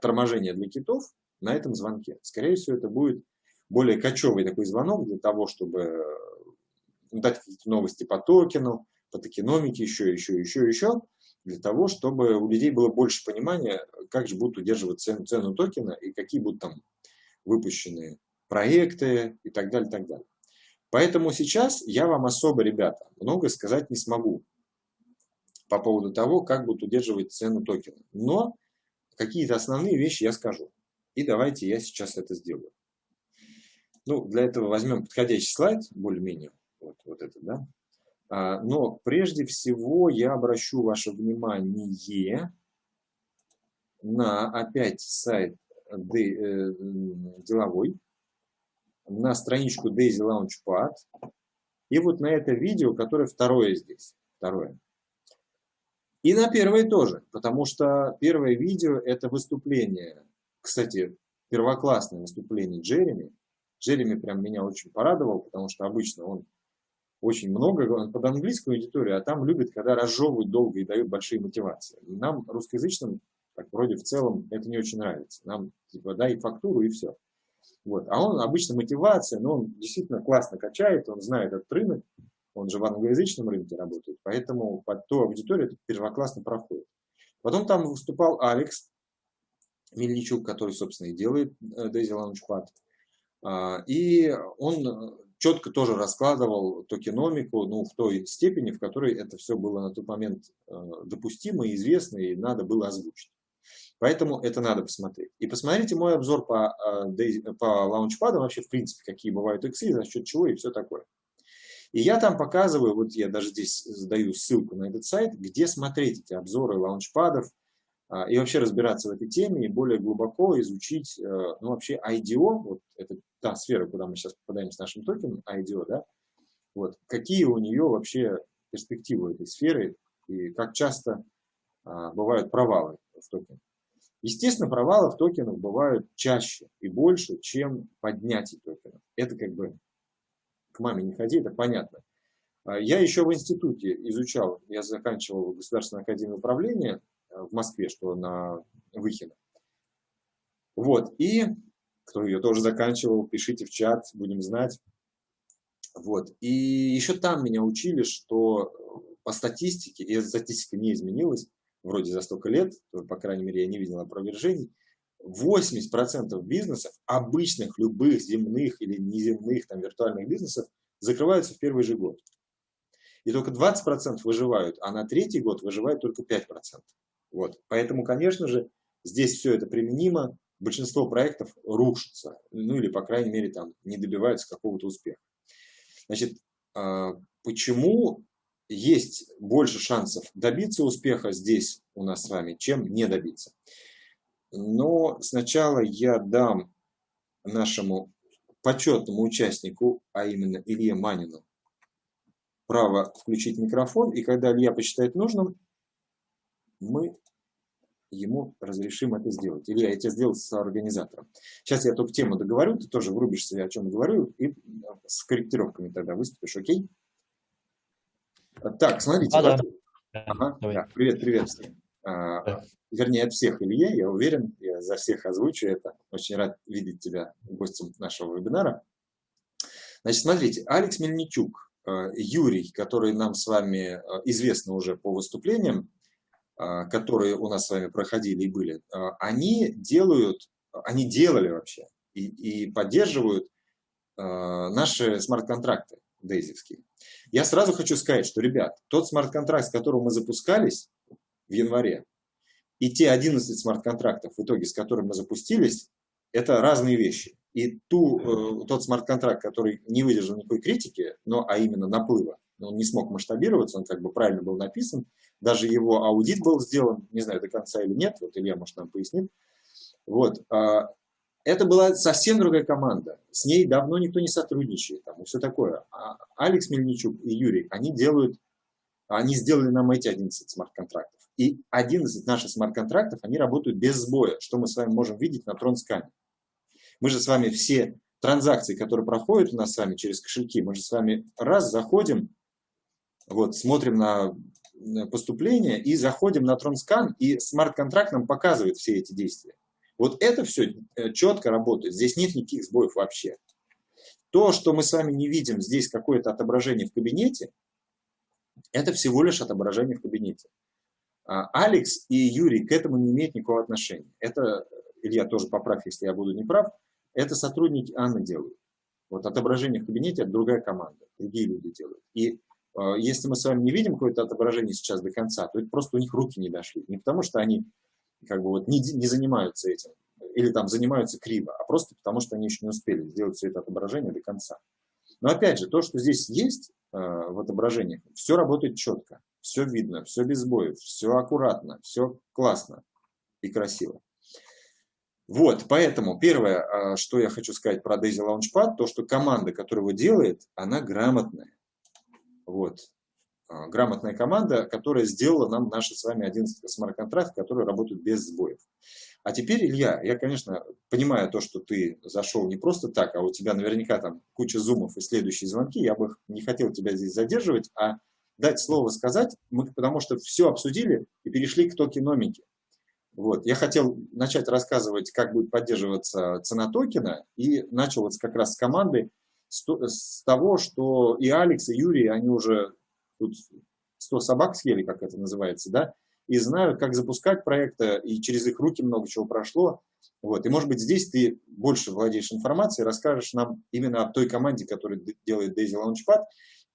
торможения для китов на этом звонке. Скорее всего, это будет более кочевый такой звонок для того, чтобы ну, дать какие-то новости по токену, по токеномике, еще, еще, еще, еще, для того, чтобы у людей было больше понимания, как же будут удерживать цену, цену токена и какие будут там выпущены проекты и так далее, так далее. Поэтому сейчас я вам особо, ребята, много сказать не смогу по поводу того, как будут удерживать цену токена. Но какие-то основные вещи я скажу. И давайте я сейчас это сделаю. Ну, для этого возьмем подходящий слайд, более-менее, вот, вот этот, да. А, но прежде всего я обращу ваше внимание на опять сайт э, деловой, на страничку Daisy Launchpad и вот на это видео, которое второе здесь. Второе. И на первое тоже, потому что первое видео – это выступление, кстати, первоклассное выступление Джереми. Джереми прям меня очень порадовал, потому что обычно он очень много говорит под английскую аудиторию, а там любит, когда разжевывают долго и дают большие мотивации. И нам, русскоязычным, так вроде в целом это не очень нравится. Нам типа дай фактуру и все. Вот. А он обычно мотивация, но он действительно классно качает, он знает этот рынок, он же в англоязычном рынке работает, поэтому под ту аудиторию это первоклассно проходит. Потом там выступал Алекс Мельничук, который, собственно, и делает э, Daisy Launchpad. А, и он четко тоже раскладывал токеномику ну, в той степени, в которой это все было на тот момент э, допустимо, известно и надо было озвучить. Поэтому это надо посмотреть. И посмотрите мой обзор по, э, по лаунчпадам, вообще в принципе, какие бывают иксы, за счет чего и все такое. И я там показываю, вот я даже здесь даю ссылку на этот сайт, где смотреть эти обзоры лаунчпадов и вообще разбираться в этой теме и более глубоко изучить, э, ну вообще IDO, вот это та сфера, куда мы сейчас попадаем с нашим токеном, IDO, да, вот, какие у нее вообще перспективы этой сферы и как часто а, бывают провалы в токене. Естественно, провалы в токенах бывают чаще и больше, чем поднятие токенов. Это как бы к маме не ходи, это понятно. А, я еще в институте изучал, я заканчивал Государственную академию управления в Москве, что на Выхино. Вот, и кто ее тоже заканчивал, пишите в чат, будем знать. Вот, и еще там меня учили, что по статистике, и статистика не изменилась, вроде за столько лет, по крайней мере, я не видел опровержений, 80% бизнесов, обычных, любых, земных или неземных, там, виртуальных бизнесов, закрываются в первый же год. И только 20% выживают, а на третий год выживают только 5%. Вот. Поэтому, конечно же, здесь все это применимо, большинство проектов рушится, ну или, по крайней мере, там не добиваются какого-то успеха. Значит, а, почему есть больше шансов добиться успеха здесь у нас с вами, чем не добиться? Но сначала я дам нашему почетному участнику, а именно Илье Манину, право включить микрофон, и когда Илья посчитает нужным, мы ему разрешим это сделать. Илья, я тебя сделал с организатором. Сейчас я только тему договорю, ты тоже врубишься, о чем говорю, и с корректировками тогда выступишь, окей? Так, смотрите. А, да. Ага, да. Привет, привет всем. А, вернее, от всех, Илья, я уверен, я за всех озвучу это. Очень рад видеть тебя гостем нашего вебинара. Значит, смотрите, Алекс Мельничук, э, Юрий, который нам с вами э, известны уже по выступлениям, э, которые у нас с вами проходили и были, они делают, они делали вообще и, и поддерживают наши смарт-контракты дейзевские. Я сразу хочу сказать, что, ребят, тот смарт-контракт, с которым мы запускались в январе, и те 11 смарт-контрактов, в итоге с которыми мы запустились, это разные вещи. И ту, э, тот смарт-контракт, который не выдержал никакой критики, но, а именно наплыва, он не смог масштабироваться, он как бы правильно был написан, даже его аудит был сделан, не знаю до конца или нет, вот Илья, может, нам пояснит. Вот, а, это была совсем другая команда, с ней давно никто не сотрудничает, там, и все такое. А Алекс Мельничук и Юрий, они делают, они сделали нам эти 11 смарт-контрактов. И 11 наших смарт-контрактов, они работают без сбоя, что мы с вами можем видеть на тронскане. Мы же с вами все транзакции, которые проходят у нас с вами через кошельки, мы же с вами раз заходим, вот, смотрим на поступление и заходим на тронскан, и смарт-контракт нам показывает все эти действия. Вот это все э, четко работает, здесь нет никаких сбоев вообще. То, что мы с вами не видим здесь какое-то отображение в кабинете, это всего лишь отображение в кабинете. А, Алекс и Юрий к этому не имеют никакого отношения. Это, Илья тоже поправь, если я буду неправ, это сотрудники Анны делают. Вот отображение в кабинете – это другая команда, другие люди делают. И э, если мы с вами не видим какое-то отображение сейчас до конца, то это просто у них руки не дошли. Не потому что они как бы вот не, не занимаются этим, или там занимаются криво, а просто потому что они еще не успели сделать все это отображение до конца. Но опять же, то, что здесь есть, в отображениях. Все работает четко, все видно, все без сбоев, все аккуратно, все классно и красиво. Вот, поэтому первое, а, что я хочу сказать про Daisy Launchpad, то, что команда, которая его делает, она грамотная. Вот. А, грамотная команда, которая сделала нам наши с вами 11 смарт-контракт, которые работают без сбоев. А теперь, Илья, я, конечно, понимаю то, что ты зашел не просто так, а у тебя наверняка там куча зумов и следующие звонки. Я бы не хотел тебя здесь задерживать, а дать слово сказать, мы, потому что все обсудили и перешли к токеномике. Вот. Я хотел начать рассказывать, как будет поддерживаться цена токена, и начал вот как раз с команды, с, того, что и Алекс, и Юрий, они уже тут 100 собак съели, как это называется, да, и знают, как запускать проекты, и через их руки много чего прошло. Вот. И, может быть, здесь ты больше владеешь информацией, расскажешь нам именно о той команде, которая делает Daisy Launchpad,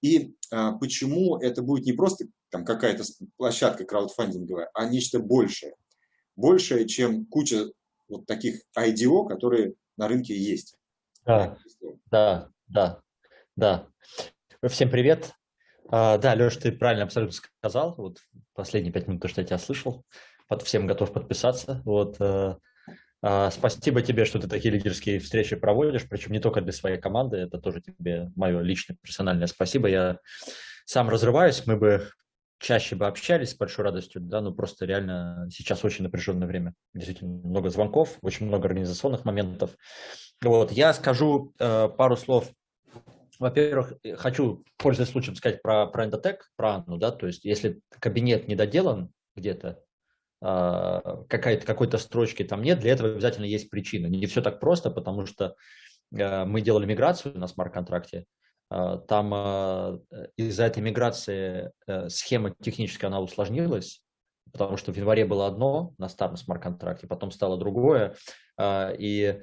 и а, почему это будет не просто там какая-то площадка краудфандинговая, а нечто большее большее, чем куча вот таких IDO, которые на рынке есть. Да, да, да, да. Всем привет. А, да, Леш, ты правильно абсолютно сказал. Вот последние пять минут, то, что я тебя слышал. Под всем готов подписаться. Вот, э, а, спасибо тебе, что ты такие лидерские встречи проводишь, причем не только для своей команды, это тоже тебе мое личное персональное спасибо. Я сам разрываюсь, мы бы чаще бы общались с большой радостью, да, но просто реально сейчас очень напряженное время. Действительно, много звонков, очень много организационных моментов. Вот, я скажу э, пару слов. Во-первых, хочу, пользуясь случаем, сказать про, про Endotech, про Анну, да, то есть если кабинет не доделан где-то, э, какой-то какой-то строчки там нет, для этого обязательно есть причина. Не все так просто, потому что э, мы делали миграцию на смарт-контракте, а, там а, из-за этой миграции э, схема техническая она усложнилась, потому что в январе было одно на старом смарт-контракте, потом стало другое. А, и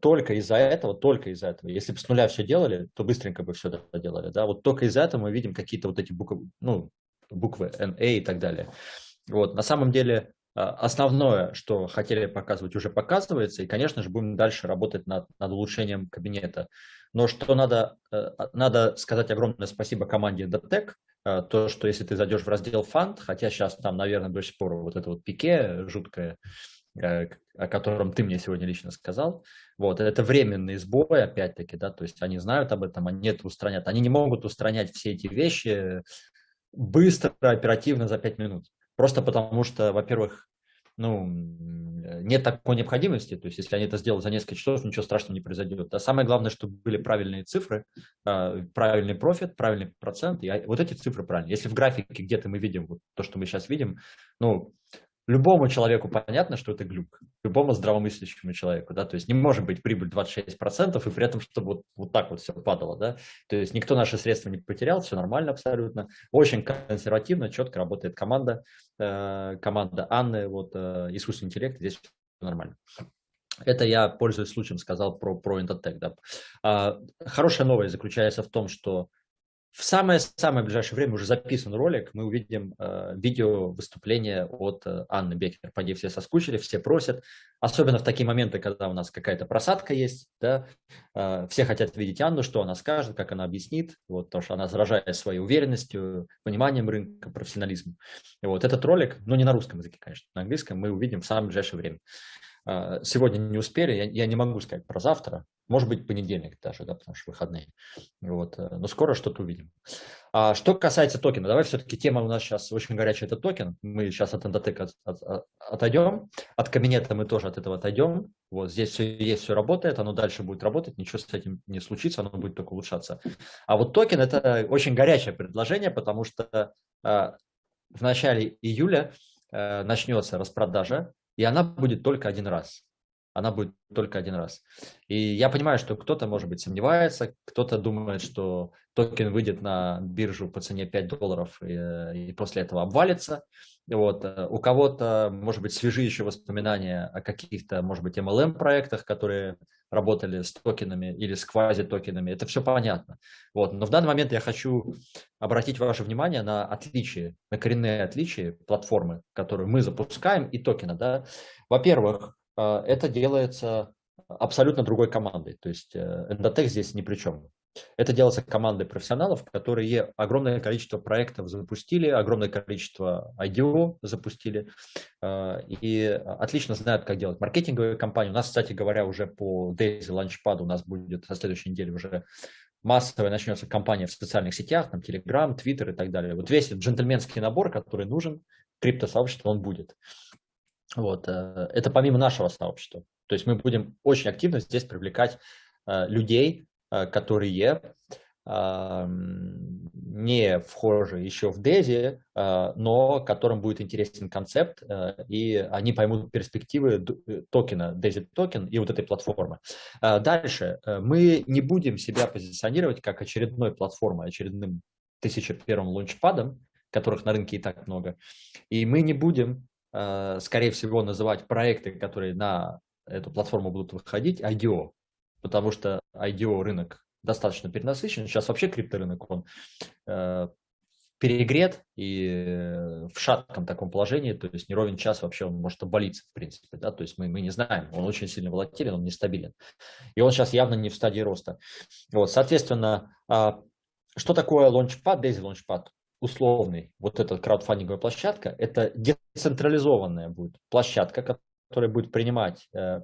только из-за этого, только из-за этого, если бы с нуля все делали, то быстренько бы все это делали. Да? Вот только из-за этого мы видим какие-то вот эти буквы, ну, буквы NA и так далее. Вот. На самом деле основное, что хотели показывать, уже показывается, и, конечно же, будем дальше работать над, над улучшением кабинета. Но что надо, э, надо сказать огромное спасибо команде э, то, что если ты зайдешь в раздел фонд, хотя сейчас там, наверное, до сих пор вот это вот пике жуткое, э, о котором ты мне сегодня лично сказал, вот, это временный сбой, опять-таки, да, то есть они знают об этом, они это устранят. Они не могут устранять все эти вещи быстро, оперативно за 5 минут. Просто потому что, во-первых, ну, нет такой необходимости, то есть если они это сделают за несколько часов, ничего страшного не произойдет. А самое главное, чтобы были правильные цифры, а, правильный профит, правильный процент, и вот эти цифры правильные. Если в графике где-то мы видим вот то, что мы сейчас видим, ну, любому человеку понятно, что это глюк, любому здравомыслящему человеку, да, то есть не может быть прибыль 26% и при этом, чтобы вот, вот так вот все падало, да, то есть никто наши средства не потерял, все нормально абсолютно, очень консервативно, четко работает команда, э, команда Анны, вот э, искусственный интеллект, здесь все нормально. Это я, пользуясь случаем, сказал про, про Intotech. Да. А, хорошая новость заключается в том, что в самое-самое ближайшее время уже записан ролик, мы увидим э, видео выступление от э, Анны Бекер. Поди все соскучили, все просят, особенно в такие моменты, когда у нас какая-то просадка есть, да, э, все хотят видеть Анну, что она скажет, как она объяснит, вот, потому что она заражает своей уверенностью, пониманием рынка, профессионализмом. И вот этот ролик, ну не на русском языке, конечно, на английском, мы увидим в самое ближайшее время. А, сегодня не успели, я, я не могу сказать про завтра, может быть понедельник даже, да, потому что выходные. Вот, э, но скоро что-то увидим. А что касается токена, давай все-таки тема у нас сейчас очень горячая, это токен. Мы сейчас от Endotech от, от, от, отойдем, от кабинета мы тоже от этого отойдем. Вот здесь все есть, все работает, оно дальше будет работать, ничего с этим не случится, оно будет только улучшаться. А вот токен это очень горячее предложение, потому что а, в начале июля а, начнется распродажа и она будет только один раз. Она будет только один раз. И я понимаю, что кто-то, может быть, сомневается, кто-то думает, что токен выйдет на биржу по цене 5 долларов и, и после этого обвалится. Вот. У кого-то, может быть, свежие еще воспоминания о каких-то, может быть, MLM-проектах, которые работали с токенами или с квази-токенами. Это все понятно. Вот. Но в данный момент я хочу обратить ваше внимание на отличия, на коренные отличия платформы, которую мы запускаем, и токена. Да? Во-первых, э, это делается абсолютно другой командой. То есть Endotech здесь ни при чем. Это делается командой профессионалов, которые огромное количество проектов запустили, огромное количество IDO запустили э, и отлично знают, как делать маркетинговые кампании. У нас, кстати говоря, уже по Daisy Launchpad у нас будет со следующей недели уже массовая начнется кампания в социальных сетях, там Telegram, Twitter и так далее. Вот весь джентльменский набор, который нужен криптосообществу, он будет. Вот. Э, это помимо нашего сообщества. То есть мы будем очень активно здесь привлекать э, людей, э, которые не вхожи еще в DESI, но которым будет интересен концепт, и они поймут перспективы токена, DESI токен и вот этой платформы. Дальше. Мы не будем себя позиционировать как очередной платформой, очередным 1001 лунчпадом, которых на рынке и так много. И мы не будем скорее всего, называть проекты, которые на эту платформу будут выходить, IDO, потому что IDO рынок достаточно перенасыщен. Сейчас вообще крипторынок, он э, перегрет и в шатком таком положении, то есть не ровен час вообще он может обвалиться, в принципе, да, то есть мы, мы не знаем, он очень сильно волатилен, он нестабилен. И он сейчас явно не в стадии роста. Вот, соответственно, э, что такое Launchpad, Daisy Launchpad? Условный, вот эта краудфандинговая площадка, это децентрализованная будет площадка, которая будет принимать э,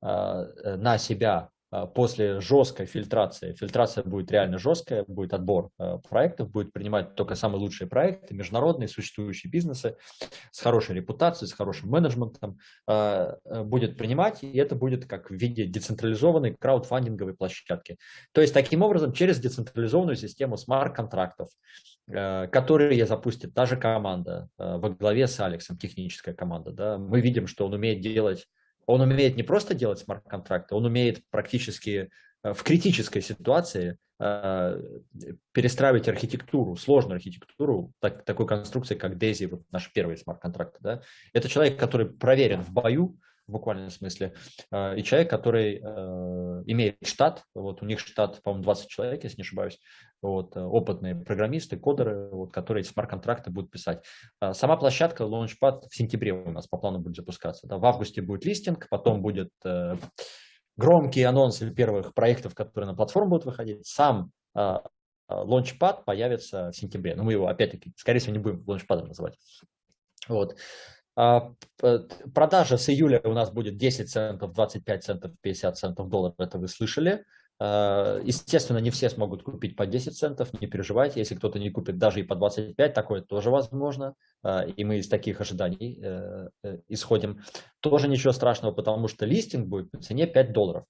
э, на себя э, после жесткой фильтрации, фильтрация будет реально жесткая, будет отбор проектов, будет принимать только самые лучшие проекты, международные, существующие бизнесы с хорошей репутацией, с хорошим менеджментом, будет принимать, и это будет как в виде децентрализованной краудфандинговой площадки. То есть таким образом через децентрализованную систему смарт-контрактов, Э, которые запустит та же команда э, во главе с Алексом, техническая команда. Да, мы видим, что он умеет делать, он умеет не просто делать смарт-контракты, он умеет практически э, в критической ситуации перестраивать архитектуру, сложную архитектуру так, такой конструкции, как DAISY, вот наш первый смарт-контракт. Да? Это человек, который проверен в бою, в буквальном смысле, и человек, который имеет штат, вот у них штат, по-моему, 20 человек, если не ошибаюсь, вот, э, опытные программисты, кодеры, вот, которые эти смарт-контракты будут писать. Сама площадка Launchpad в сентябре у нас по плану будет запускаться. Да. В августе будет листинг, потом будет э, громкие анонсы первых проектов, которые на платформу будут выходить. Сам э, Launchpad появится в сентябре. Но мы его, опять-таки, скорее всего, не будем Launchpad называть. Вот. А, продажа с июля у нас будет 10 центов, 25 центов, 50 центов долларов, это вы слышали. Э, естественно, не все смогут купить по 10 центов, не переживайте, если кто-то не купит даже и по 25, такое тоже возможно, э, и мы из таких ожиданий э, исходим. Тоже ничего страшного, потому что листинг будет по цене 5 долларов.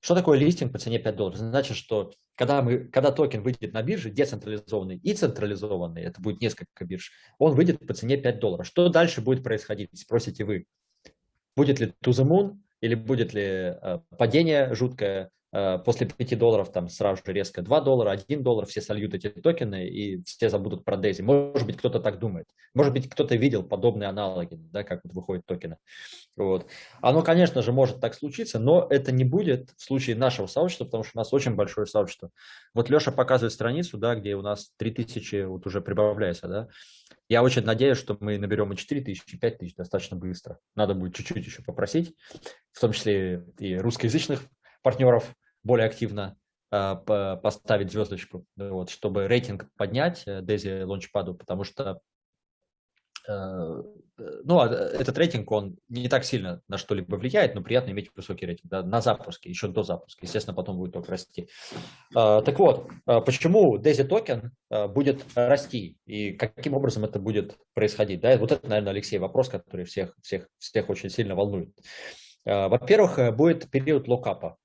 Что такое листинг по цене 5 долларов? Значит, что когда, мы, когда токен выйдет на бирже, децентрализованный и централизованный, это будет несколько бирж, он выйдет по цене 5 долларов. Что дальше будет происходить, спросите вы. Будет ли to the moon или будет ли падение жуткое, Э, после 5 долларов там сразу же резко 2 доллара, 1 доллар, все сольют эти токены и все забудут про Дейзи. Может быть, кто-то так думает. Может быть, кто-то видел подобные аналоги, да, как вот выходят токены. Вот. Оно, конечно же, может так случиться, но это не будет в случае нашего сообщества, потому что у нас очень большое сообщество. Вот Леша показывает страницу, да, где у нас 3000 вот уже прибавляется. Да. Я очень надеюсь, что мы наберем и 4000, и 5000 достаточно быстро. Надо будет чуть-чуть еще попросить, в том числе и русскоязычных партнеров более активно э, поставить звездочку, вот, чтобы рейтинг поднять э, Daisy Launchpad, потому что э, ну, а, этот рейтинг, он не так сильно на что-либо влияет, но приятно иметь высокий рейтинг да, на запуске, еще до запуска. Естественно, потом будет только расти. Так вот, почему Daisy токен будет расти и каким образом это будет происходить? Да, вот это, наверное, Алексей, вопрос, который всех, всех, всех очень сильно волнует. Во-первых, будет период lockup а.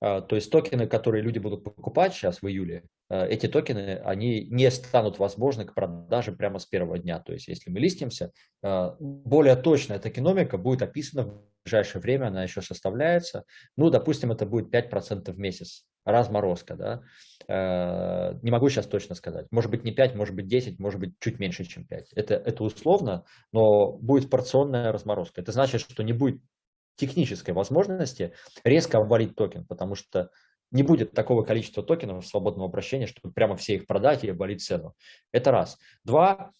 А, то есть токены, которые люди будут покупать сейчас в июле, а, эти токены, они не станут возможны к продаже прямо с первого дня. То есть если мы листимся, а, более точная токеномика будет описана в ближайшее время, она еще составляется. Ну, допустим, это будет 5% в месяц, разморозка. Да? Не могу сейчас точно сказать. Может быть не 5, может быть 10, может быть чуть меньше, чем 5. Это, это условно, но будет порционная разморозка. Это значит, что не будет технической возможности резко обвалить токен, потому что не будет такого количества токенов в свободном обращении, чтобы прямо все их продать и обвалить цену. Это раз. Два,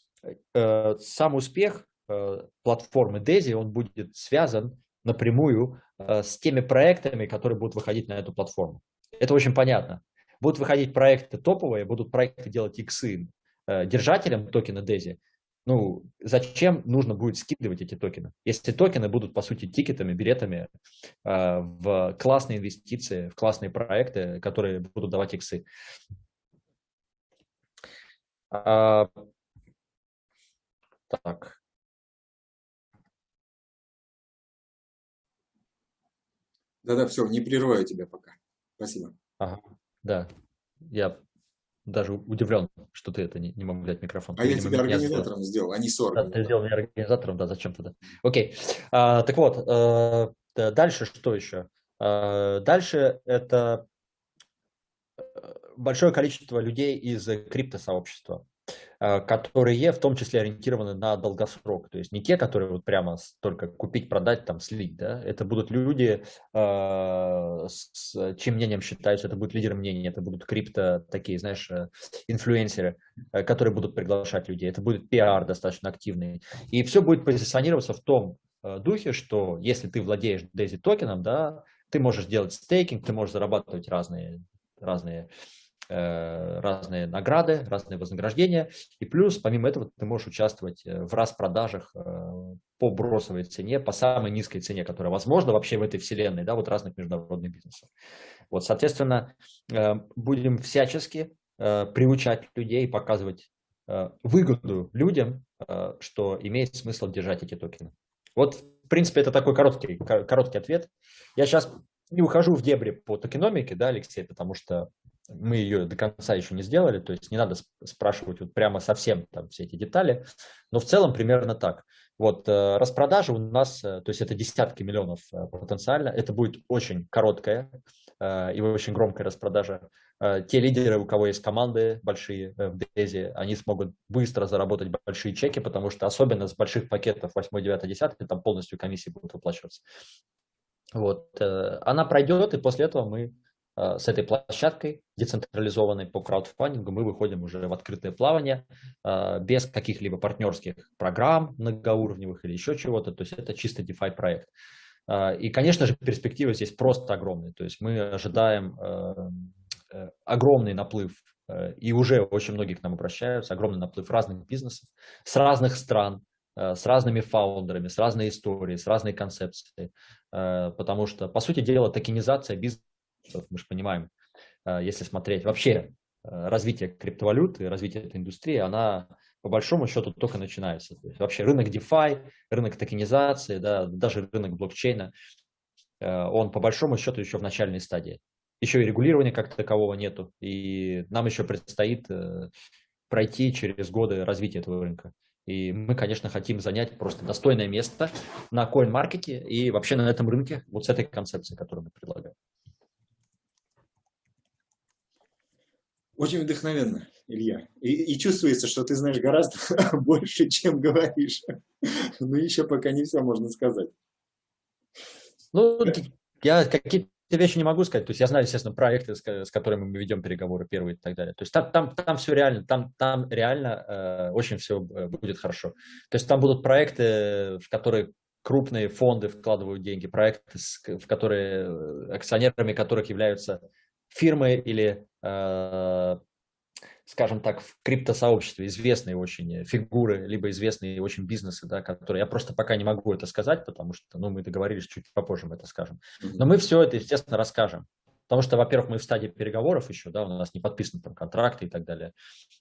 э, сам успех э, платформы DESI, он будет связан напрямую э, с теми проектами, которые будут выходить на эту платформу. Это очень понятно. Будут выходить проекты топовые, будут проекты делать иксы э, держателям токена DESI. Ну, зачем нужно будет скидывать эти токены? Если токены будут, по сути, тикетами, билетами э, в классные инвестиции, в классные проекты, которые будут давать иксы. А, так. Да-да, все, не прерываю тебя пока. Спасибо. Ага, да, я даже удивлен, что ты это не, не мог взять микрофон. А ты, я тебя организатором сделал, а не с Да, ты сделал меня организатором, да, зачем тогда? Окей, а, так вот, а, дальше что еще? А, дальше это э, большое количество людей из криптосообщества. Э, которые в том числе ориентированы на долгосрок. То есть не те, которые вот прямо только купить, продать, там, слить. Да? Это будут люди, э, с чьим мнением считаются, это будут лидеры мнений, это будут крипто такие, знаешь, э, инфлюенсеры, которые будут приглашать людей. Это будет пиар достаточно активный. И все будет позиционироваться в том духе, что если ты владеешь DAISY токеном, да, ты можешь делать стейкинг, ты можешь зарабатывать разные, разные разные награды, разные вознаграждения. И плюс, помимо этого, ты можешь участвовать э, в распродажах э, по бросовой цене, по самой низкой цене, которая возможна вообще в этой вселенной, да, вот разных международных бизнесов. Вот, соответственно, будем всячески приучать людей, показывать выгоду людям, что имеет смысл держать эти токены. Вот, в принципе, это такой короткий, короткий ответ. Я сейчас не ухожу в дебри по токеномике, да, Алексей, потому что мы ее до конца еще не сделали, то есть не надо спрашивать вот прямо совсем там все эти детали, но в целом примерно так. Вот э, распродажа у нас, э, то есть это десятки миллионов э, потенциально, это будет очень короткая и очень громкая распродажа. Те лидеры, у кого есть команды большие в Дези, они смогут быстро заработать большие чеки, потому что особенно с больших пакетов 8, 9, 10 там полностью комиссии будут выплачиваться. Вот. Она пройдет, и после этого мы с этой площадкой децентрализованной по краудфандингу мы выходим уже в открытое плавание э, без каких-либо партнерских программ многоуровневых или еще чего-то. То есть это чисто DeFi проект. Э, и, конечно же, перспективы здесь просто огромные. То есть мы ожидаем огромный наплыв, и уже очень многие к нам обращаются, огромный наплыв разных бизнесов с разных стран, с разными фаундерами, с разной историей, с разной концепцией. Потому что, по сути дела, токенизация бизнеса мы же понимаем, э, если смотреть вообще э, развитие криптовалюты, развитие этой индустрии, она по большому счету только начинается. То есть вообще рынок DeFi, рынок токенизации, да, даже рынок блокчейна, э, он по большому счету еще в начальной стадии. Еще и регулирования как такового нету, и нам еще предстоит пройти через годы развития этого рынка. И мы, конечно, хотим занять просто достойное место на CoinMarket и вообще на этом рынке вот с этой концепцией, которую мы предлагаем. Очень вдохновенно, Илья. И, и чувствуется, что ты знаешь гораздо <laughs> больше, чем говоришь. Но еще пока не все можно сказать. Ну, я какие-то вещи не могу сказать. То есть я знаю, естественно, проекты, с, которыми мы ведем переговоры первые и так далее. То есть там, там, там все реально, там, там реально э, очень все э, будет хорошо. То есть там будут проекты, в которые крупные фонды вкладывают деньги, проекты, в которые э, акционерами которых являются фирмы или, э, скажем так, в криптосообществе известные очень фигуры, либо известные очень бизнесы, да, которые я просто пока не могу это сказать, потому что ну, мы договорились, чуть попозже мы это скажем. Но мы все это, естественно, расскажем. Потому что, во-первых, мы в стадии переговоров еще, да, у нас не подписаны там контракты и так далее.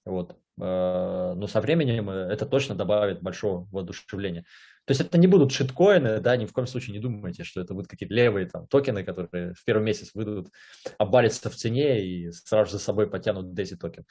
Вот. Э, но со временем это точно добавит большого воодушевления. То есть это не будут шиткоины, да, ни в коем случае не думайте, что это будут какие-то левые там токены, которые в первый месяц выйдут, обвалятся в цене и сразу за собой потянут DAISY токен.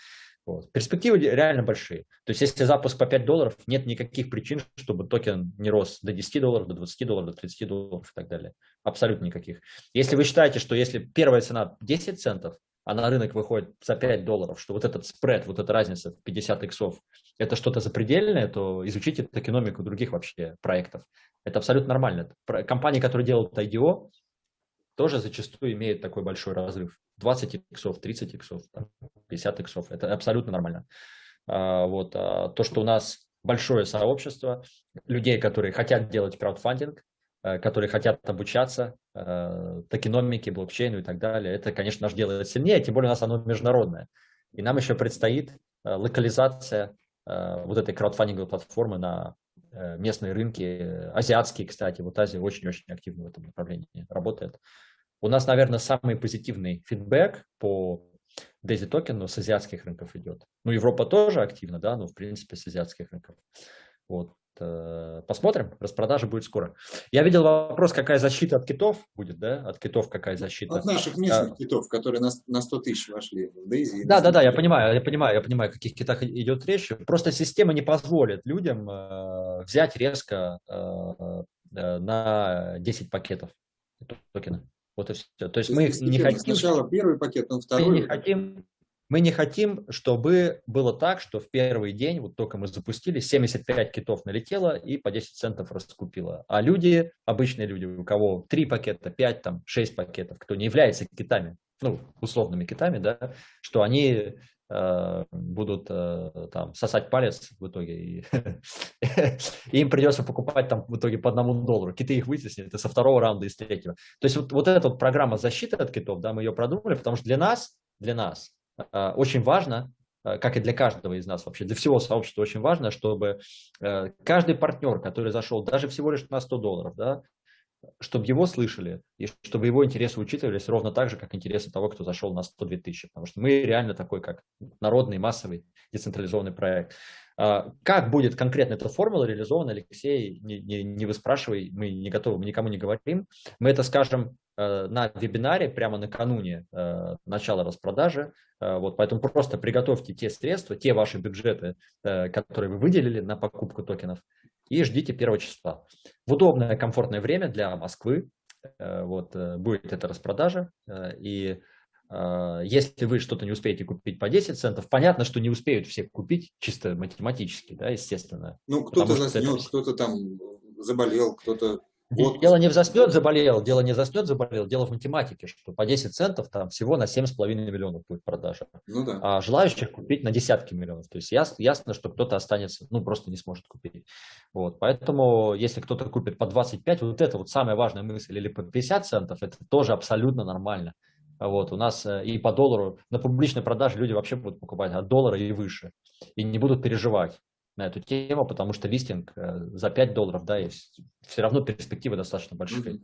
Вот. Перспективы реально большие. То есть если запуск по 5 долларов, нет никаких причин, чтобы токен не рос до 10 долларов, до 20 долларов, до 30 долларов и так далее. Абсолютно никаких. Если вы считаете, что если первая цена 10 центов, а на рынок выходит за 5 долларов, что вот этот спред, вот эта разница в 50 иксов, это что-то запредельное, то изучите токеномику других вообще проектов. Это абсолютно нормально. Компании, которые делают IDO, тоже зачастую имеют такой большой разрыв. 20 иксов, 30 иксов, 50 иксов. Это абсолютно нормально. А, вот. А то, что у нас большое сообщество людей, которые хотят делать краудфандинг, которые хотят обучаться токеномике, блокчейну и так далее. Это, конечно, наш делает сильнее, тем более у нас оно международное. И нам еще предстоит локализация вот этой краудфандинговой платформы на местные рынки, азиатские, кстати. Вот Азия очень-очень активно в этом направлении работает. У нас, наверное, самый позитивный фидбэк по Daisy токену с азиатских рынков идет. Ну, Европа тоже активно, да, но в принципе с азиатских рынков. Вот. Э, посмотрим, распродажа будет скоро. Я видел вопрос, какая защита от китов будет, да? От китов какая защита? От наших местных а, китов, которые на, на 100 тысяч вошли в Daisy. Да, да, да, я понимаю, я понимаю, я понимаю, о каких китах идет речь. Просто система не позволит людям э, взять резко э, э, на 10 пакетов токена. Вот и все. То есть То мы не хотим... Сначала первый пакет, но второй... Мы не хотим, мы не хотим, чтобы было так, что в первый день, вот только мы запустили, 75 китов налетело и по 10 центов раскупило. А люди, обычные люди, у кого 3 пакета, 5, там, 6 пакетов, кто не является китами, ну, условными китами, да, что они Э, будут э, там сосать палец в итоге, и, <laughs> им придется покупать там в итоге по одному доллару. Киты их вытеснят и со второго раунда, и с третьего. То есть вот, вот эта программа защиты от китов, да, мы ее продумали, потому что для нас, для нас очень важно, как и для каждого из нас вообще, для всего сообщества очень важно, чтобы каждый партнер, который зашел даже всего лишь на 100 долларов, да, чтобы его слышали, и чтобы его интересы учитывались ровно так же, как интересы того, кто зашел на 102 тысячи. Потому что мы реально такой, как народный, массовый, децентрализованный проект. А, как будет конкретно эта формула реализована, Алексей, не, не, не вы спрашивай, мы не готовы, мы никому не говорим. Мы это скажем э, на вебинаре прямо накануне э, начала распродажи. Э, вот, поэтому просто приготовьте те средства, те ваши бюджеты, которые вы выделили на покупку токенов, и ждите первого числа. В удобное, комфортное время для Москвы э, вот, э, будет эта распродажа. Э, и если вы что-то не успеете купить по 10 центов, понятно, что не успеют все купить, чисто математически, да, естественно. Ну, кто-то заснет, это... кто-то там заболел, кто-то вот. Дело не в заснет, заболел, дело не заснет, заболел, дело в математике, что по 10 центов там всего на 7,5 миллионов будет продажа. Ну, да. А желающих купить на десятки миллионов. То есть ясно, ясно что кто-то останется, ну просто не сможет купить. Вот. Поэтому если кто-то купит по 25, вот это вот самая важная мысль, или по 50 центов, это тоже абсолютно нормально. Вот, у нас э, и по доллару на публичной продаже люди вообще будут покупать от доллара и выше. И не будут переживать на эту тему, потому что листинг э, за 5 долларов, да, есть все равно перспективы достаточно большие.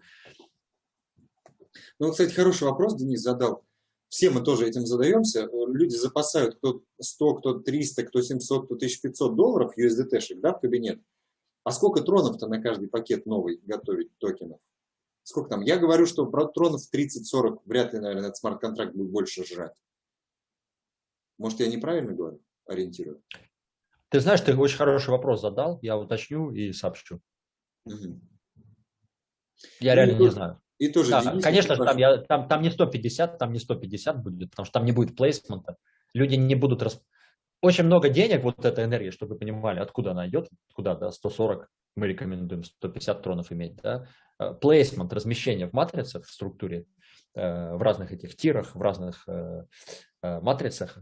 Ну, кстати, хороший вопрос Денис задал. Все мы тоже этим задаемся. Люди запасают кто 100, кто 300, кто 700, кто 1500 долларов USDT-шек да, в кабинет. А сколько тронов-то на каждый пакет новый готовить токенов? Сколько там? Я говорю, что про тронов 30-40 вряд ли, наверное, этот смарт-контракт будет больше жрать. Может, я неправильно говорю, ориентирую? Ты знаешь, ты очень хороший вопрос задал, я уточню и сообщу. Угу. Я ну, реально не знаю. И тоже да, конечно же, там, я, там, там не 150, там не 150 будет, потому что там не будет плейсмента. Люди не будут... Рас... Очень много денег, вот эта энергия, чтобы вы понимали, откуда она идет, куда, да, 140, мы рекомендуем 150 тронов иметь, да. Плейсмент, размещение в матрицах, в структуре, э, в разных этих тирах, в разных э, э, матрицах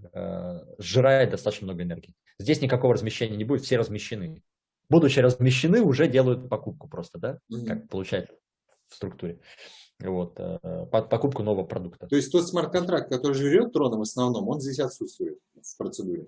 сжирает достаточно много энергии. Здесь никакого размещения не будет, все размещены. Будучи размещены, уже делают покупку просто, да, mm -hmm. как получается в структуре. Вот, э, покупку нового продукта. То есть тот смарт-контракт, который жрет троном в основном, он здесь отсутствует в процедуре?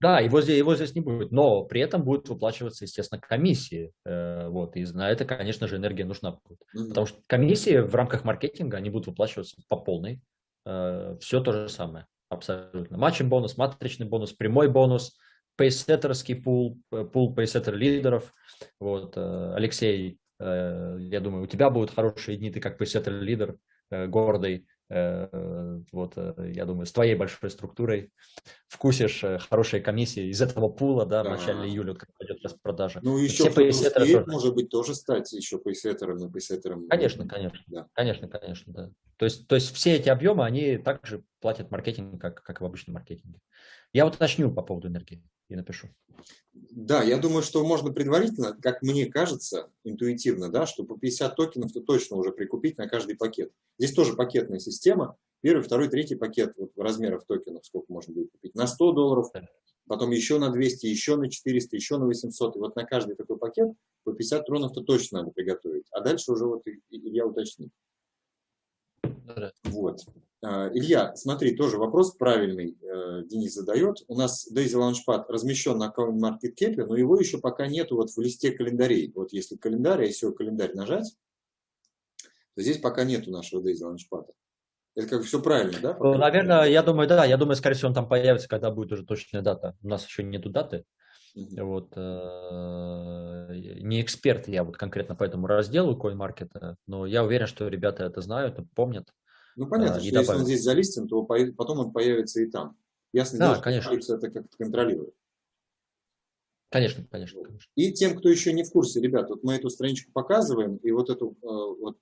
Да, его здесь, его здесь не будет, но при этом будут выплачиваться, естественно, комиссии. Э, вот, и на это, конечно же, энергия нужна будет. Mm -hmm. Потому что комиссии в рамках маркетинга, они будут выплачиваться по полной. Э, Все то же самое, абсолютно. Матчем бонус, матричный бонус, прямой бонус – пейсеттерский пул, э, пул пейсеттер лидеров. Вот, Алексей, я думаю, у тебя будут хорошие дни, ты как пейсеттер лидер, гордый, вот, я думаю, с твоей большой структурой вкусишь хорошие комиссии из этого пула, да, в начале июля, как пойдет распродажа. Ну, еще все успеет, может быть, тоже стать еще пейсеттером и пейсеттером. Конечно, конечно, да. конечно, конечно, да. То есть, то есть все эти объемы, они также платят маркетинг, как, как в обычном маркетинге. Я вот уточню по поводу энергии и напишу. Да, я думаю, что можно предварительно, как мне кажется, интуитивно, да, что по 50 токенов-то точно уже прикупить на каждый пакет. Здесь тоже пакетная система. Первый, второй, третий пакет вот, размеров токенов, сколько можно будет купить. На 100 долларов, потом еще на 200, еще на 400, еще на 800. И вот на каждый такой пакет по 50 тронов-то точно надо приготовить. а дальше уже вот Илья уточнит. Вот. А, Илья, смотри, тоже вопрос правильный э, Денис задает. У нас Daisy Launchpad размещен на CoinMarketCap, но его еще пока нету вот в листе календарей. Вот если календарь, а если календарь нажать, то здесь пока нету нашего Daisy Launchpad. Это как все правильно, да? Ну, наверное, я думаю, да. Я думаю, скорее всего, он там появится, когда будет уже точная дата. У нас еще нету даты. Mm-hmm. Вот, э, не эксперт я вот конкретно по этому разделу CoinMarket, но я уверен, что ребята это знают, помнят. Ну, понятно, а, что если он здесь залистен, то потом он появится и там. Ясно да, дело, конечно. что это как-то контролирует. Конечно, конечно, конечно. И тем, кто еще не в курсе, ребят, вот мы эту страничку показываем, и вот эту э, вот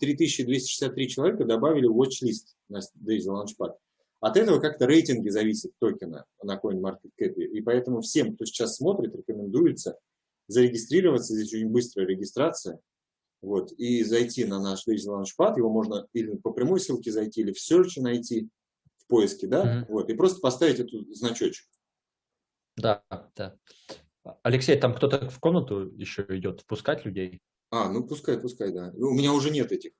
3263 э, человека добавили в watch-лист на Daisy Launchpad. От этого как-то рейтинги зависят токена на CoinMarketCap. И поэтому всем, кто сейчас смотрит, рекомендуется зарегистрироваться. Здесь очень быстрая регистрация. Вот, и зайти на наш Daisy Launchpad. Его можно или по прямой ссылке зайти, или в Search найти, в поиске, да? Mm -hmm. Вот, и просто поставить эту значочек. Да, да. Алексей, там кто-то в комнату еще идет впускать людей? А, ну пускай, пускай, да. У меня уже нет этих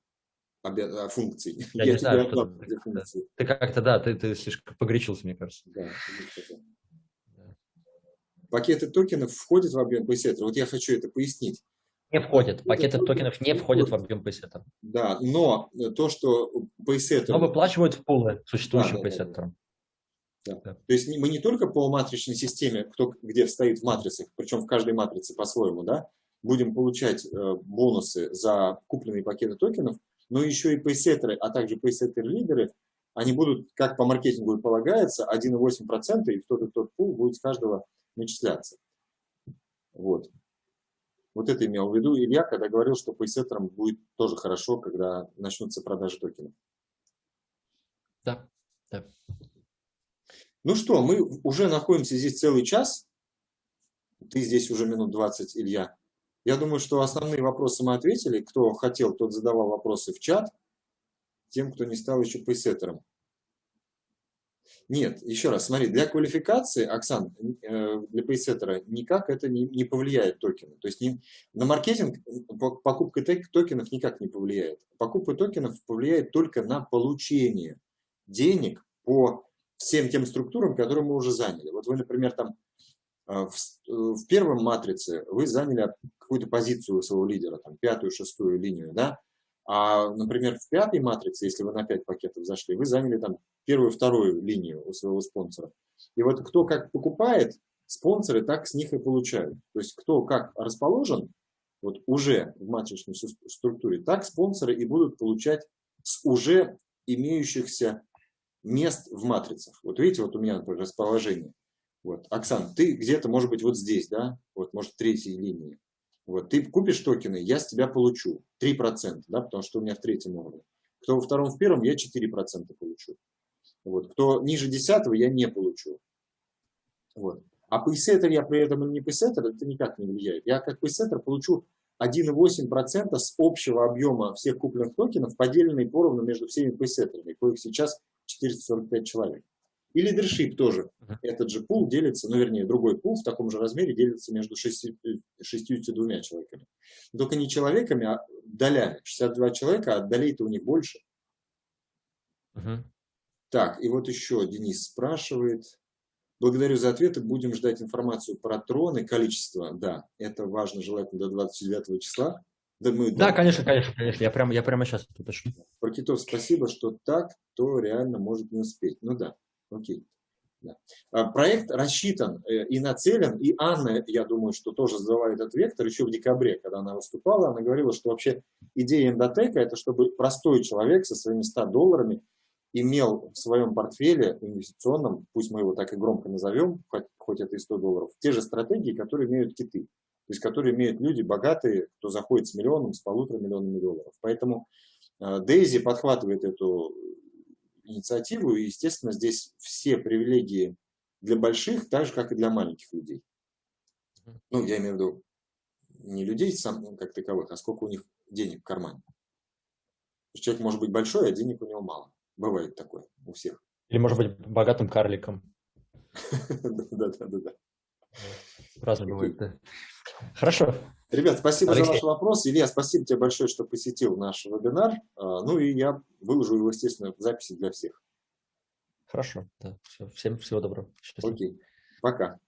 функций. <laughs> Я, Я не знаю, что ты, функции. ты как-то, да, ты, ты слишком погорячился, мне кажется. Да, Пакеты токенов входят в объем пейсеттера. Вот я хочу это пояснить. Не входят. Пакеты токенов не входят в объем пейсеттера. Да, но то, что пейсеттер... Но выплачивают в пулы существующим да, пейсеттером. Да, да. Да. То есть мы не только по матричной системе, кто где стоит в матрицах, причем в каждой матрице по-своему, да, будем получать э, бонусы за купленные пакеты токенов, но еще и пейсеттеры, а также пейсеттер-лидеры, они будут, как по маркетингу и полагается, 1,8%, и тот и тот пул будет с каждого начисляться. Вот. Вот это имел в виду Илья, когда говорил, что пейсеттерам будет тоже хорошо, когда начнутся продажи токенов. Да, да. Ну что, мы уже находимся здесь целый час. Ты здесь уже минут 20, Илья. Я думаю, что основные вопросы мы ответили. Кто хотел, тот задавал вопросы в чат. Тем, кто не стал еще пейсеттером. Нет, еще раз, смотри, для квалификации, Оксан, э, для пейсеттера никак это не, не повлияет токены. То есть не, на маркетинг покупка токенов никак не повлияет. Покупка токенов повлияет только на получение денег по всем тем структурам, которые мы уже заняли. Вот вы, например, там в, в первом матрице вы заняли какую-то позицию своего лидера, там пятую, шестую линию, да, а, например, в пятой матрице, если вы на 5 пакетов зашли, вы заняли там первую, вторую линию у своего спонсора. И вот кто как покупает, спонсоры так с них и получают. То есть кто как расположен, вот уже в матричной структуре, так спонсоры и будут получать с уже имеющихся мест в матрицах. Вот видите, вот у меня, например, расположение. Вот. Оксан, ты где-то, может быть, вот здесь, да, вот, может, в третьей линии. Вот, ты купишь токены, я с тебя получу 3%, да, потому что у меня в третьем уровне. Кто во втором, в первом, я 4% получу. Вот, кто ниже десятого, я не получу. Вот. А пейсеттер я при этом не пейсеттер, это никак не влияет. Я как пейсеттер получу 1,8% с общего объема всех купленных токенов, поделенные поровну между всеми пейсеттерами, коих сейчас 445 человек. И лидершип тоже. Этот же пул делится, ну вернее другой пул в таком же размере делится между 62 человеками. Только не человеками, а долями. 62 человека, а долей-то у них больше. Uh Так, и вот еще Денис спрашивает. Благодарю за ответы. Будем ждать информацию про троны. Количество, да, это важно, желательно до 29 числа. Да, мы, да, да, конечно, конечно, конечно. Я прямо, я прямо сейчас уточню. Про китов спасибо, что так, то реально может не успеть. Ну да. Окей. Да. А, проект рассчитан э, и нацелен, и Анна, я думаю, что тоже задала этот вектор еще в декабре, когда она выступала, она говорила, что вообще идея эндотека – это чтобы простой человек со своими 100 долларами имел в своем портфеле инвестиционном, пусть мы его так и громко назовем, хоть, хоть это и 100 долларов, те же стратегии, которые имеют киты, то есть которые имеют люди богатые, кто заходит с миллионом, с полутора миллионами долларов. Поэтому Дейзи подхватывает эту инициативу, и, естественно, здесь все привилегии для больших, так же, как и для маленьких людей. Ну, я имею в виду не людей сам, ну, как таковых, а сколько у них денег в кармане. Человек может быть большой, а денег у него мало. Бывает такое у всех. Или может быть богатым карликом. <laughs> Да-да-да. Разные бывает, да. Хорошо. Ребят, спасибо Алексей. за ваш вопрос. Илья, спасибо тебе большое, что посетил наш вебинар. А, ну и я выложу его, естественно, в записи для всех. Хорошо, да. Все. Всем всего доброго. Счастливо. Окей. Пока.